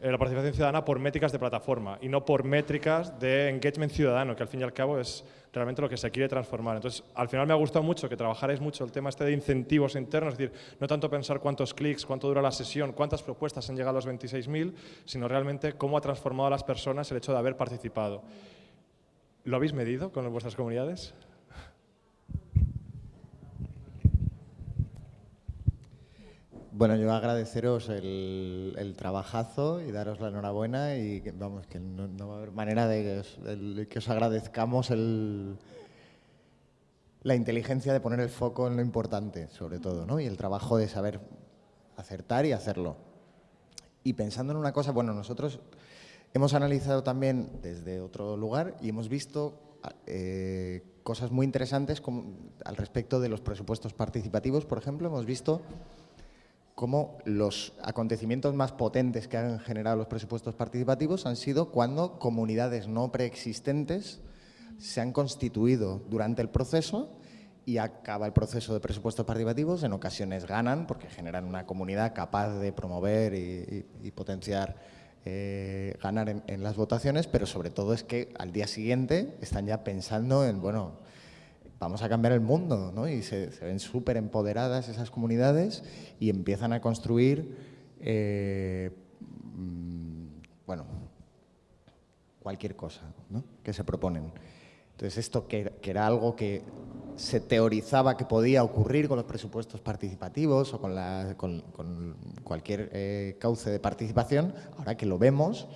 eh, la participación ciudadana por métricas de plataforma y no por métricas de engagement ciudadano, que al fin y al cabo es realmente lo que se quiere transformar. Entonces, al final me ha gustado mucho que trabajarais mucho el tema este de incentivos internos, es decir, no tanto pensar cuántos clics, cuánto dura la sesión, cuántas propuestas han llegado a los 26.000, sino realmente cómo ha transformado a las personas el hecho de haber participado. ¿Lo habéis medido con vuestras comunidades? Bueno, yo agradeceros el, trabajazo y daros la enhorabuena y vamos, que no, va a haber manera de que os, agradezcamos la inteligencia de poner el foco en lo importante, sobre todo, ¿no? y el trabajo de saber acertar y hacerlo. Y pensando en una cosa, bueno, nosotros Hemos analizado también desde otro lugar y hemos visto eh, cosas muy interesantes al respecto de los presupuestos participativos, por ejemplo, hemos visto cómo los acontecimientos más potentes que han generado los presupuestos participativos han sido cuando comunidades no preexistentes se han constituido durante el proceso y acaba el proceso de presupuestos participativos, en ocasiones ganan porque generan una comunidad capaz de promover y potenciar eh, ganar en, las votaciones, pero sobre todo es que al día siguiente están ya pensando en, bueno, vamos a cambiar el mundo, ¿no? Y se, ven súper empoderadas esas comunidades y empiezan a construir, eh, mm, bueno, cualquier cosa ¿no? que se proponen. Entonces esto que, era algo que se teorizaba que podía ocurrir con los presupuestos participativos o con, cualquier eh, cauce de participación, ahora que lo vemos,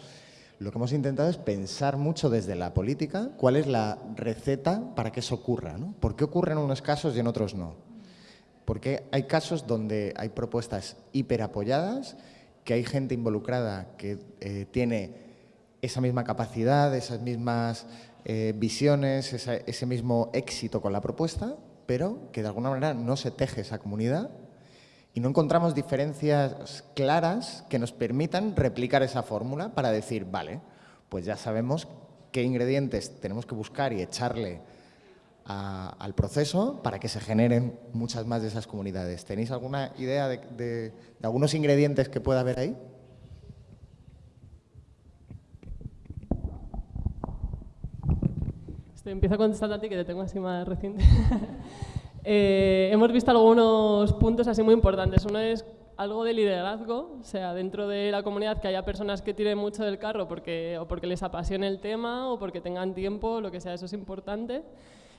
lo que hemos intentado es pensar mucho desde la política cuál es la receta para que eso ocurra. ¿no? ¿Por qué ocurre en unos casos y en otros no? Porque hay casos donde hay propuestas hiperapoyadas, que hay gente involucrada que eh, tiene esa misma capacidad, esas mismas eh, visiones, ese mismo éxito con la propuesta, pero que de alguna manera no se teje esa comunidad y no encontramos diferencias claras que nos permitan replicar esa fórmula para decir, vale, pues ya sabemos qué ingredientes tenemos que buscar y echarle al proceso para que se generen muchas más de esas comunidades. ¿Tenéis alguna idea de, de algunos ingredientes que pueda haber ahí? Empiezo a a ti, que te tengo así más reciente. Eh, hemos visto algunos puntos así muy importantes. Uno es algo de liderazgo, o sea, dentro de la comunidad que haya personas que tiren mucho del carro porque, o porque les apasione el tema o porque tengan tiempo, lo que sea, eso es importante.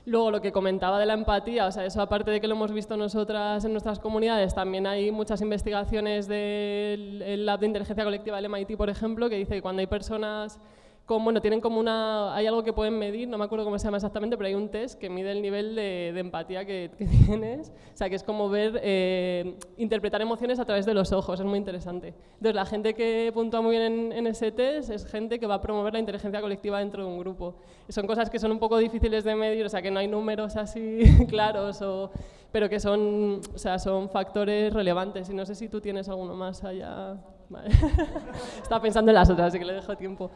Luego, lo que comentaba de la empatía, o sea, eso aparte de que lo hemos visto nosotras en nuestras comunidades, también hay muchas investigaciones del Lab de Inteligencia Colectiva del MIT, por ejemplo, que dice que cuando hay personas como, bueno, tienen como una, hay algo que pueden medir, no me acuerdo cómo se llama exactamente, pero hay un test que mide el nivel de, empatía que, tienes, o sea, que es como ver, eh, interpretar emociones a través de los ojos, es muy interesante. Entonces, la gente que puntúa muy bien en, ese test es gente que va a promover la inteligencia colectiva dentro de un grupo. son cosas que son un poco difíciles de medir, o sea, que no hay números así claros, o, pero que son, o sea, son factores relevantes, y no sé si tú tienes alguno más allá. Estaba pensando en las otras, así que le dejo tiempo.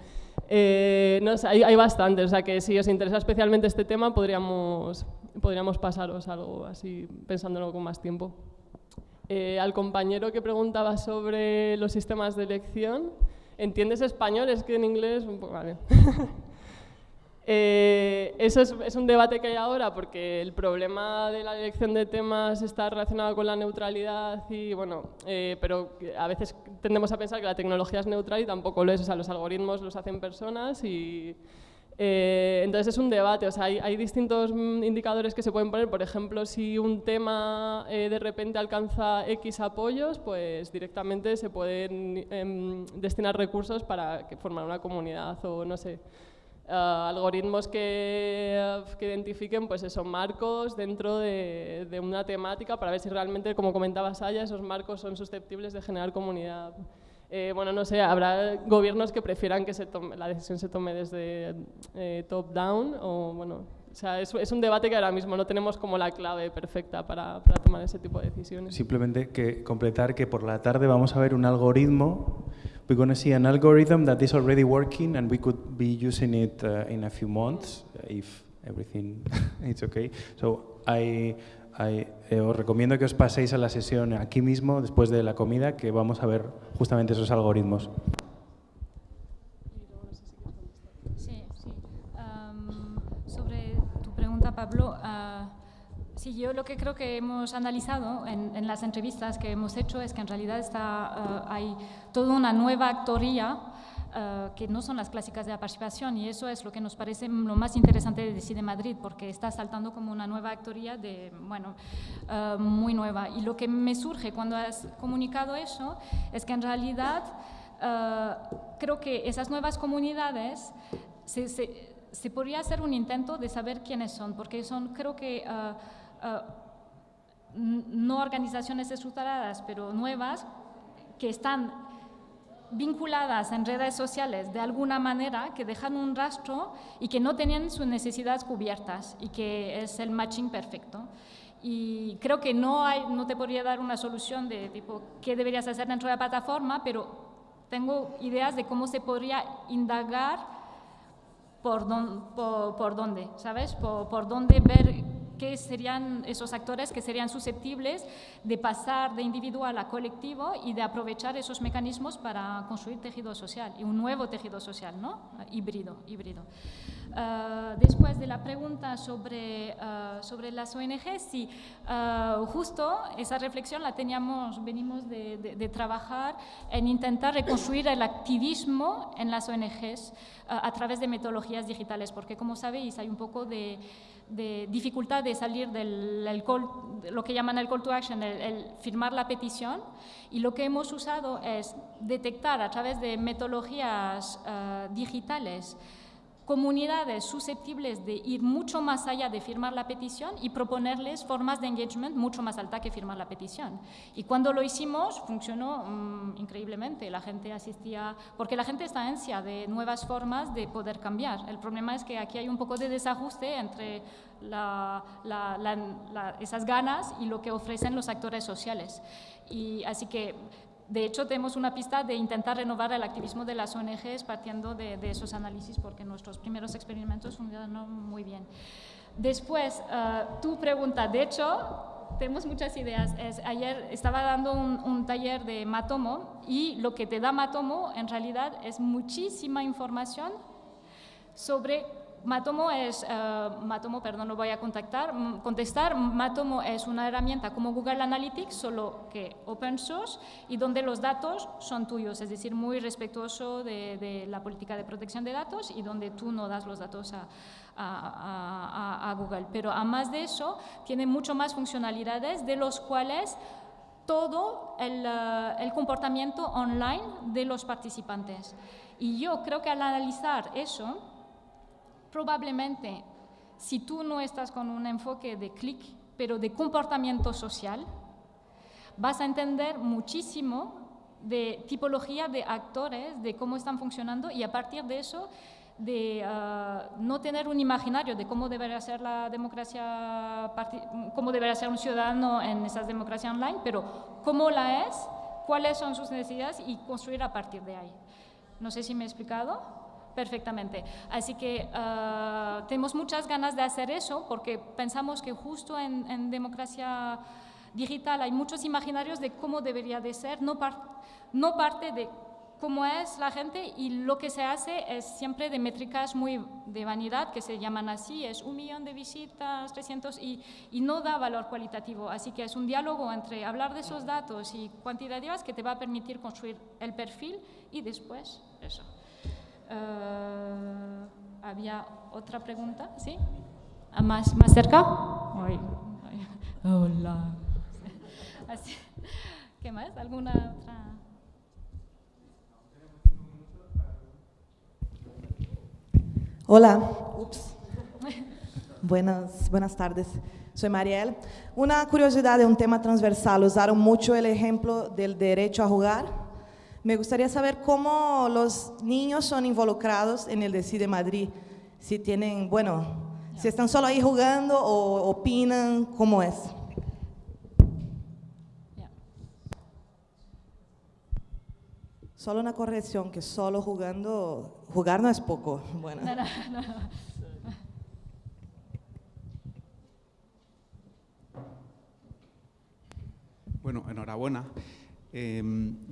Eh, no hay, hay bastantes, o sea que si os interesa especialmente este tema podríamos, podríamos pasaros algo así pensándolo con más tiempo. Eh, al compañero que preguntaba sobre los sistemas de elección, ¿entiendes español? Es que en inglés... Vale. Eh, eso es, un debate que hay ahora porque el problema de la elección de temas está relacionado con la neutralidad y bueno, eh, pero a veces tendemos a pensar que la tecnología es neutral y tampoco lo es, o sea, los algoritmos los hacen personas y eh, entonces es un debate, o sea, hay, distintos indicadores que se pueden poner, por ejemplo, si un tema de repente alcanza X apoyos, pues directamente se pueden em, destinar recursos para formar una comunidad o no sé. Eh, algoritmos que, que, identifiquen pues esos marcos dentro de, de, una temática para ver si realmente, como comentaba Saya, esos marcos son susceptibles de generar comunidad. Eh, bueno, no sé, habrá gobiernos que prefieran que se tome, la decisión se tome desde eh, top-down o bueno, o sea, es, es, un debate que ahora mismo no tenemos como la clave perfecta para, para tomar ese tipo de decisiones. Simplemente que completar que por la tarde vamos a ver un algoritmo we're going to see an algorithm that is already working and we could be using it uh, in a few months if everything is okay. So I, I eh, os recomiendo que os paséis a la sesión aquí mismo después de la comida que vamos a ver justamente esos algoritmos. Sí, sí. Um, sobre tu pregunta, Pablo, uh, Sí, yo lo que creo que hemos analizado en, las entrevistas que hemos hecho es que en realidad está, eh, hay toda una nueva actoría eh, que no son las clásicas de la participación y eso es lo que nos parece lo más interesante de Decide Madrid porque está saltando como una nueva actoría de, bueno, eh, muy nueva. Y lo que me surge cuando has comunicado eso es que en realidad creo que esas nuevas comunidades se, se, podría hacer un intento de saber quiénes son porque son, creo que no organizaciones estructuradas, pero nuevas, que están vinculadas en redes sociales de alguna manera, que dejan un rastro y que no tienen sus necesidades cubiertas y que es el matching perfecto. Y creo que no, hay, no te podría dar una solución de tipo qué deberías hacer dentro de la plataforma, pero tengo ideas de cómo se podría indagar por, dónde, ¿sabes? Por dónde ver qué serían esos actores que serían susceptibles de pasar de individual a colectivo y de aprovechar esos mecanismos para construir tejido social y un nuevo tejido social, ¿no? Híbrido, híbrido. Ah, después de la pregunta sobre, ah, sobre las ONGs, sí, ah, justo esa reflexión la teníamos, venimos de, de, trabajar en intentar reconstruir el activismo en las ONGs a través de metodologías digitales, porque como sabéis hay un poco de de dificultad de salir del de lo que llaman el call to action, el, firmar la petición, y lo que hemos usado es detectar a través de metodologías eh, digitales comunidades susceptibles de ir mucho más allá de firmar la petición y proponerles formas de engagement mucho más alta que firmar la petición. Y cuando lo hicimos, funcionó mm, increíblemente. La gente asistía, porque la gente está ansia de nuevas formas de poder cambiar. El problema es que aquí hay un poco de desajuste entre esas ganas y lo que ofrecen los actores sociales. Y así que de hecho, tenemos una pista de intentar renovar el activismo de las ONGs partiendo de, de esos análisis, porque nuestros primeros experimentos funcionaron muy bien. Después, eh, tu pregunta, de hecho, tenemos muchas ideas. Ayer estaba dando un taller de Matomo y lo que te da Matomo en realidad es muchísima información sobre Matomo es, eh, Matomo, perdón, lo voy a contactar, contestar. Matomo es una herramienta como Google Analytics, solo que open source y donde los datos son tuyos, es decir, muy respetuoso de, la política de protección de datos y donde tú no das los datos a, a- a- a Google. Pero además de eso, tiene mucho más funcionalidades de los cuales todo el, eh, el comportamiento online de los participantes. Y yo creo que al analizar eso, probablemente si tú no estás con un enfoque de clic, pero de comportamiento social, vas a entender muchísimo de tipología de actores, de cómo están funcionando y a partir de eso de ah, no tener un imaginario de cómo debería ser la democracia, cómo debería ser un ciudadano en esas democracias online, pero cómo la es, cuáles son sus necesidades y construir a partir de ahí. No sé si me he explicado perfectamente. Así que ah, tenemos muchas ganas de hacer eso porque pensamos que justo en, democracia digital hay muchos imaginarios de cómo debería de ser, no, no parte de cómo es la gente y lo que se hace es siempre de métricas muy de vanidad, que se llaman así, es un millón de visitas, 300, y, y no da valor cualitativo. Así que es un diálogo entre hablar de esos datos y cuantitativas que te va a permitir construir el perfil y después eso. Eh, ¿Había otra pregunta? ¿Sí? ¿Ah, ¿Más, más cerca? Ay, ay. Hola. Así. ¿Qué más? ¿Alguna otra? Hola, ups. Buenas, buenas tardes. Soy Mariel. Una curiosidad de un tema transversal. Usaron mucho el ejemplo del derecho a jugar. Me gustaría saber cómo los niños son involucrados en el Decide Madrid. Si tienen, bueno, si están solo ahí jugando o opinan, ¿cómo es? Solo una corrección, que solo jugando, jugar no es poco. Bueno. No, no, no, no. Bueno, enhorabuena. Eh,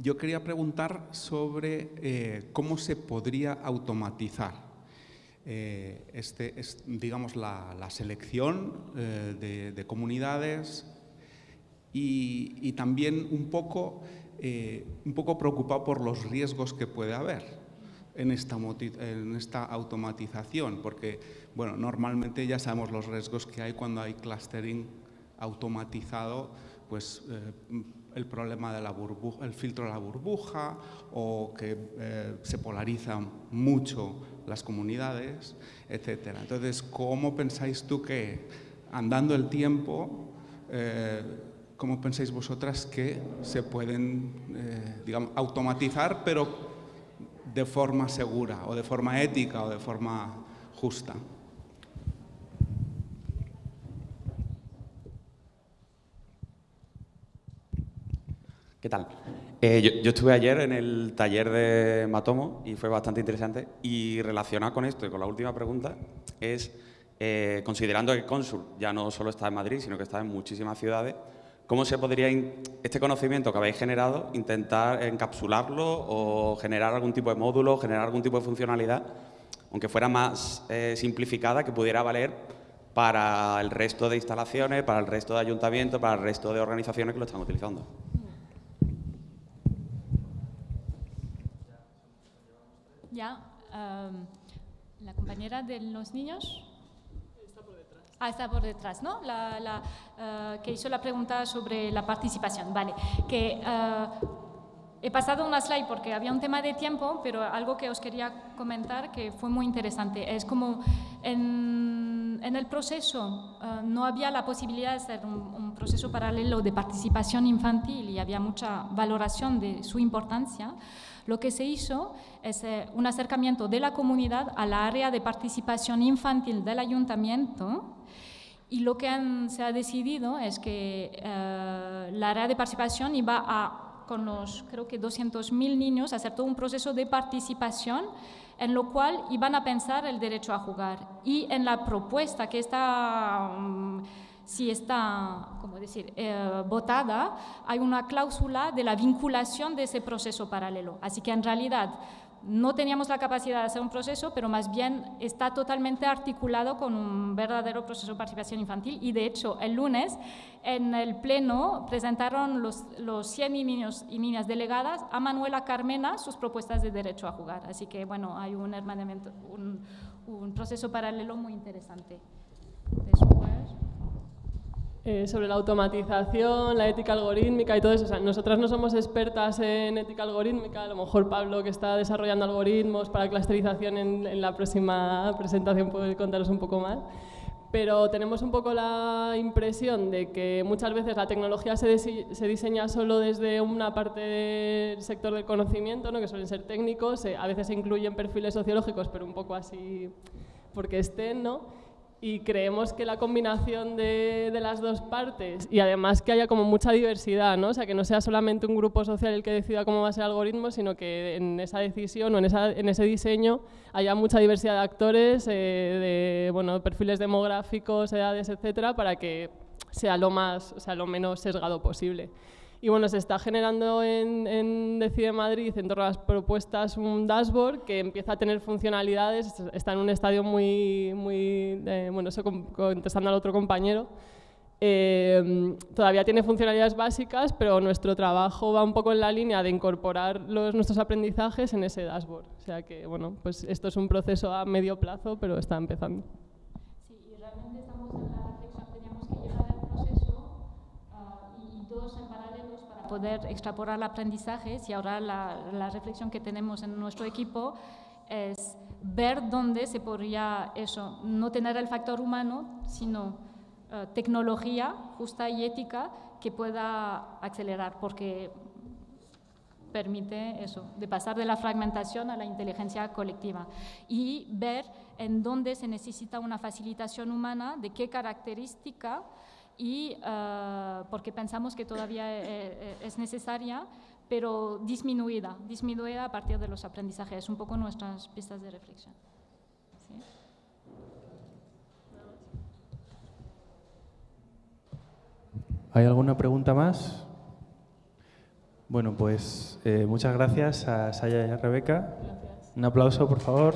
yo quería preguntar sobre eh, cómo se podría automatizar eh, este, es, digamos, la, la selección eh, de, de comunidades y, y también un poco, eh, un poco preocupado por los riesgos que puede haber en esta, en esta automatización, porque bueno, normalmente ya sabemos los riesgos que hay cuando hay clustering automatizado, pues eh, el problema de la burbuja, el filtro de la burbuja o que eh, se polarizan mucho las comunidades, etcétera. Entonces, ¿cómo pensáis tú que andando el tiempo, eh, cómo pensáis vosotras que se pueden, eh, digamos, automatizar, pero de forma segura o de forma ética o de forma justa? ¿Qué tal? Eh, yo, estuve ayer en el taller de Matomo y fue bastante interesante. Y relacionado con esto y con la última pregunta, es eh, considerando que Consul ya no solo está en Madrid, sino que está en muchísimas ciudades, ¿cómo se podría este conocimiento que habéis generado intentar encapsularlo o generar algún tipo de módulo, generar algún tipo de funcionalidad, aunque fuera más eh, simplificada, que pudiera valer para el resto de instalaciones, para el resto de ayuntamientos, para el resto de organizaciones que lo están utilizando? Ya, am, la compañera de los niños. Ah, está por detrás, ¿no? La, la, eh, que hizo la pregunta sobre la participación. Vale, que eh, he pasado una slide porque había un tema de tiempo, pero algo que os quería comentar que fue muy interesante. Es como en, en el proceso eh, no había la posibilidad de hacer un, un proceso paralelo de participación infantil y había mucha valoración de su importancia. Lo que se hizo es eh, un acercamiento de la comunidad a la área de participación infantil del ayuntamiento y lo que han- se ha decidido es que eh, la área de participación iba a, con los, creo que 200.000 niños, hacer todo un proceso de participación en lo cual iban a pensar el derecho a jugar. Y en la propuesta que está, mm, si está, ¿cómo decir?, eh, votada, hay una cláusula de la vinculación de ese proceso paralelo. Así que en realidad no teníamos la capacidad de hacer un proceso, pero más bien está totalmente articulado con un verdadero proceso de participación infantil y de hecho el lunes en el pleno presentaron los, los 100 niños y niñas delegadas a Manuela Carmena sus propuestas de derecho a jugar. Así que bueno, hay un hermanamiento, un, un proceso paralelo muy interesante. Después. Eh, sobre la automatización, la ética algorítmica y todo eso. O sea, nosotras no somos expertas en ética algorítmica, a lo mejor Pablo, que está desarrollando algoritmos para clusterización en, en la próxima presentación, puede contaros un poco más. Pero tenemos un poco la impresión de que muchas veces la tecnología se, se diseña solo desde una parte del sector del conocimiento, ¿no? que suelen ser técnicos, eh, a veces se incluyen perfiles sociológicos, pero un poco así porque estén, ¿no? Y creemos que la combinación de, las dos partes y además que haya como mucha diversidad, ¿no? O sea, que no sea solamente un grupo social el que decida cómo va a ser el algoritmo, sino que en esa decisión o en, esa, en ese diseño haya mucha diversidad de actores, eh, de bueno, perfiles demográficos, edades, etcétera, para que sea lo, más, o sea, lo menos sesgado posible. Y bueno, se está generando en, en Decide Madrid, en torno a las propuestas, un dashboard que empieza a tener funcionalidades, está en un estadio muy, muy eh, bueno, eso con- contestando al otro compañero. Eh, todavía tiene funcionalidades básicas, pero nuestro trabajo va un poco en la línea de incorporar los, nuestros aprendizajes en ese dashboard. O sea que, bueno, pues esto es un proceso a medio plazo, pero está empezando. Sí, y realmente estamos en la poder extrapolar aprendizajes y ahora la, la reflexión que tenemos en nuestro equipo es ver dónde se podría eso, no tener el factor humano, sino eh, tecnología justa y ética que pueda acelerar, porque permite eso, de pasar de la fragmentación a la inteligencia colectiva. Y ver en dónde se necesita una facilitación humana, de qué característica y eh, porque pensamos que todavía eh, eh, es necesaria, pero disminuida, disminuida a partir de los aprendizajes, es un poco nuestras pistas de reflexión. ¿Sí? ¿Hay alguna pregunta más? Bueno, pues eh, muchas gracias a Saya y a Rebeca. Un aplauso, por favor.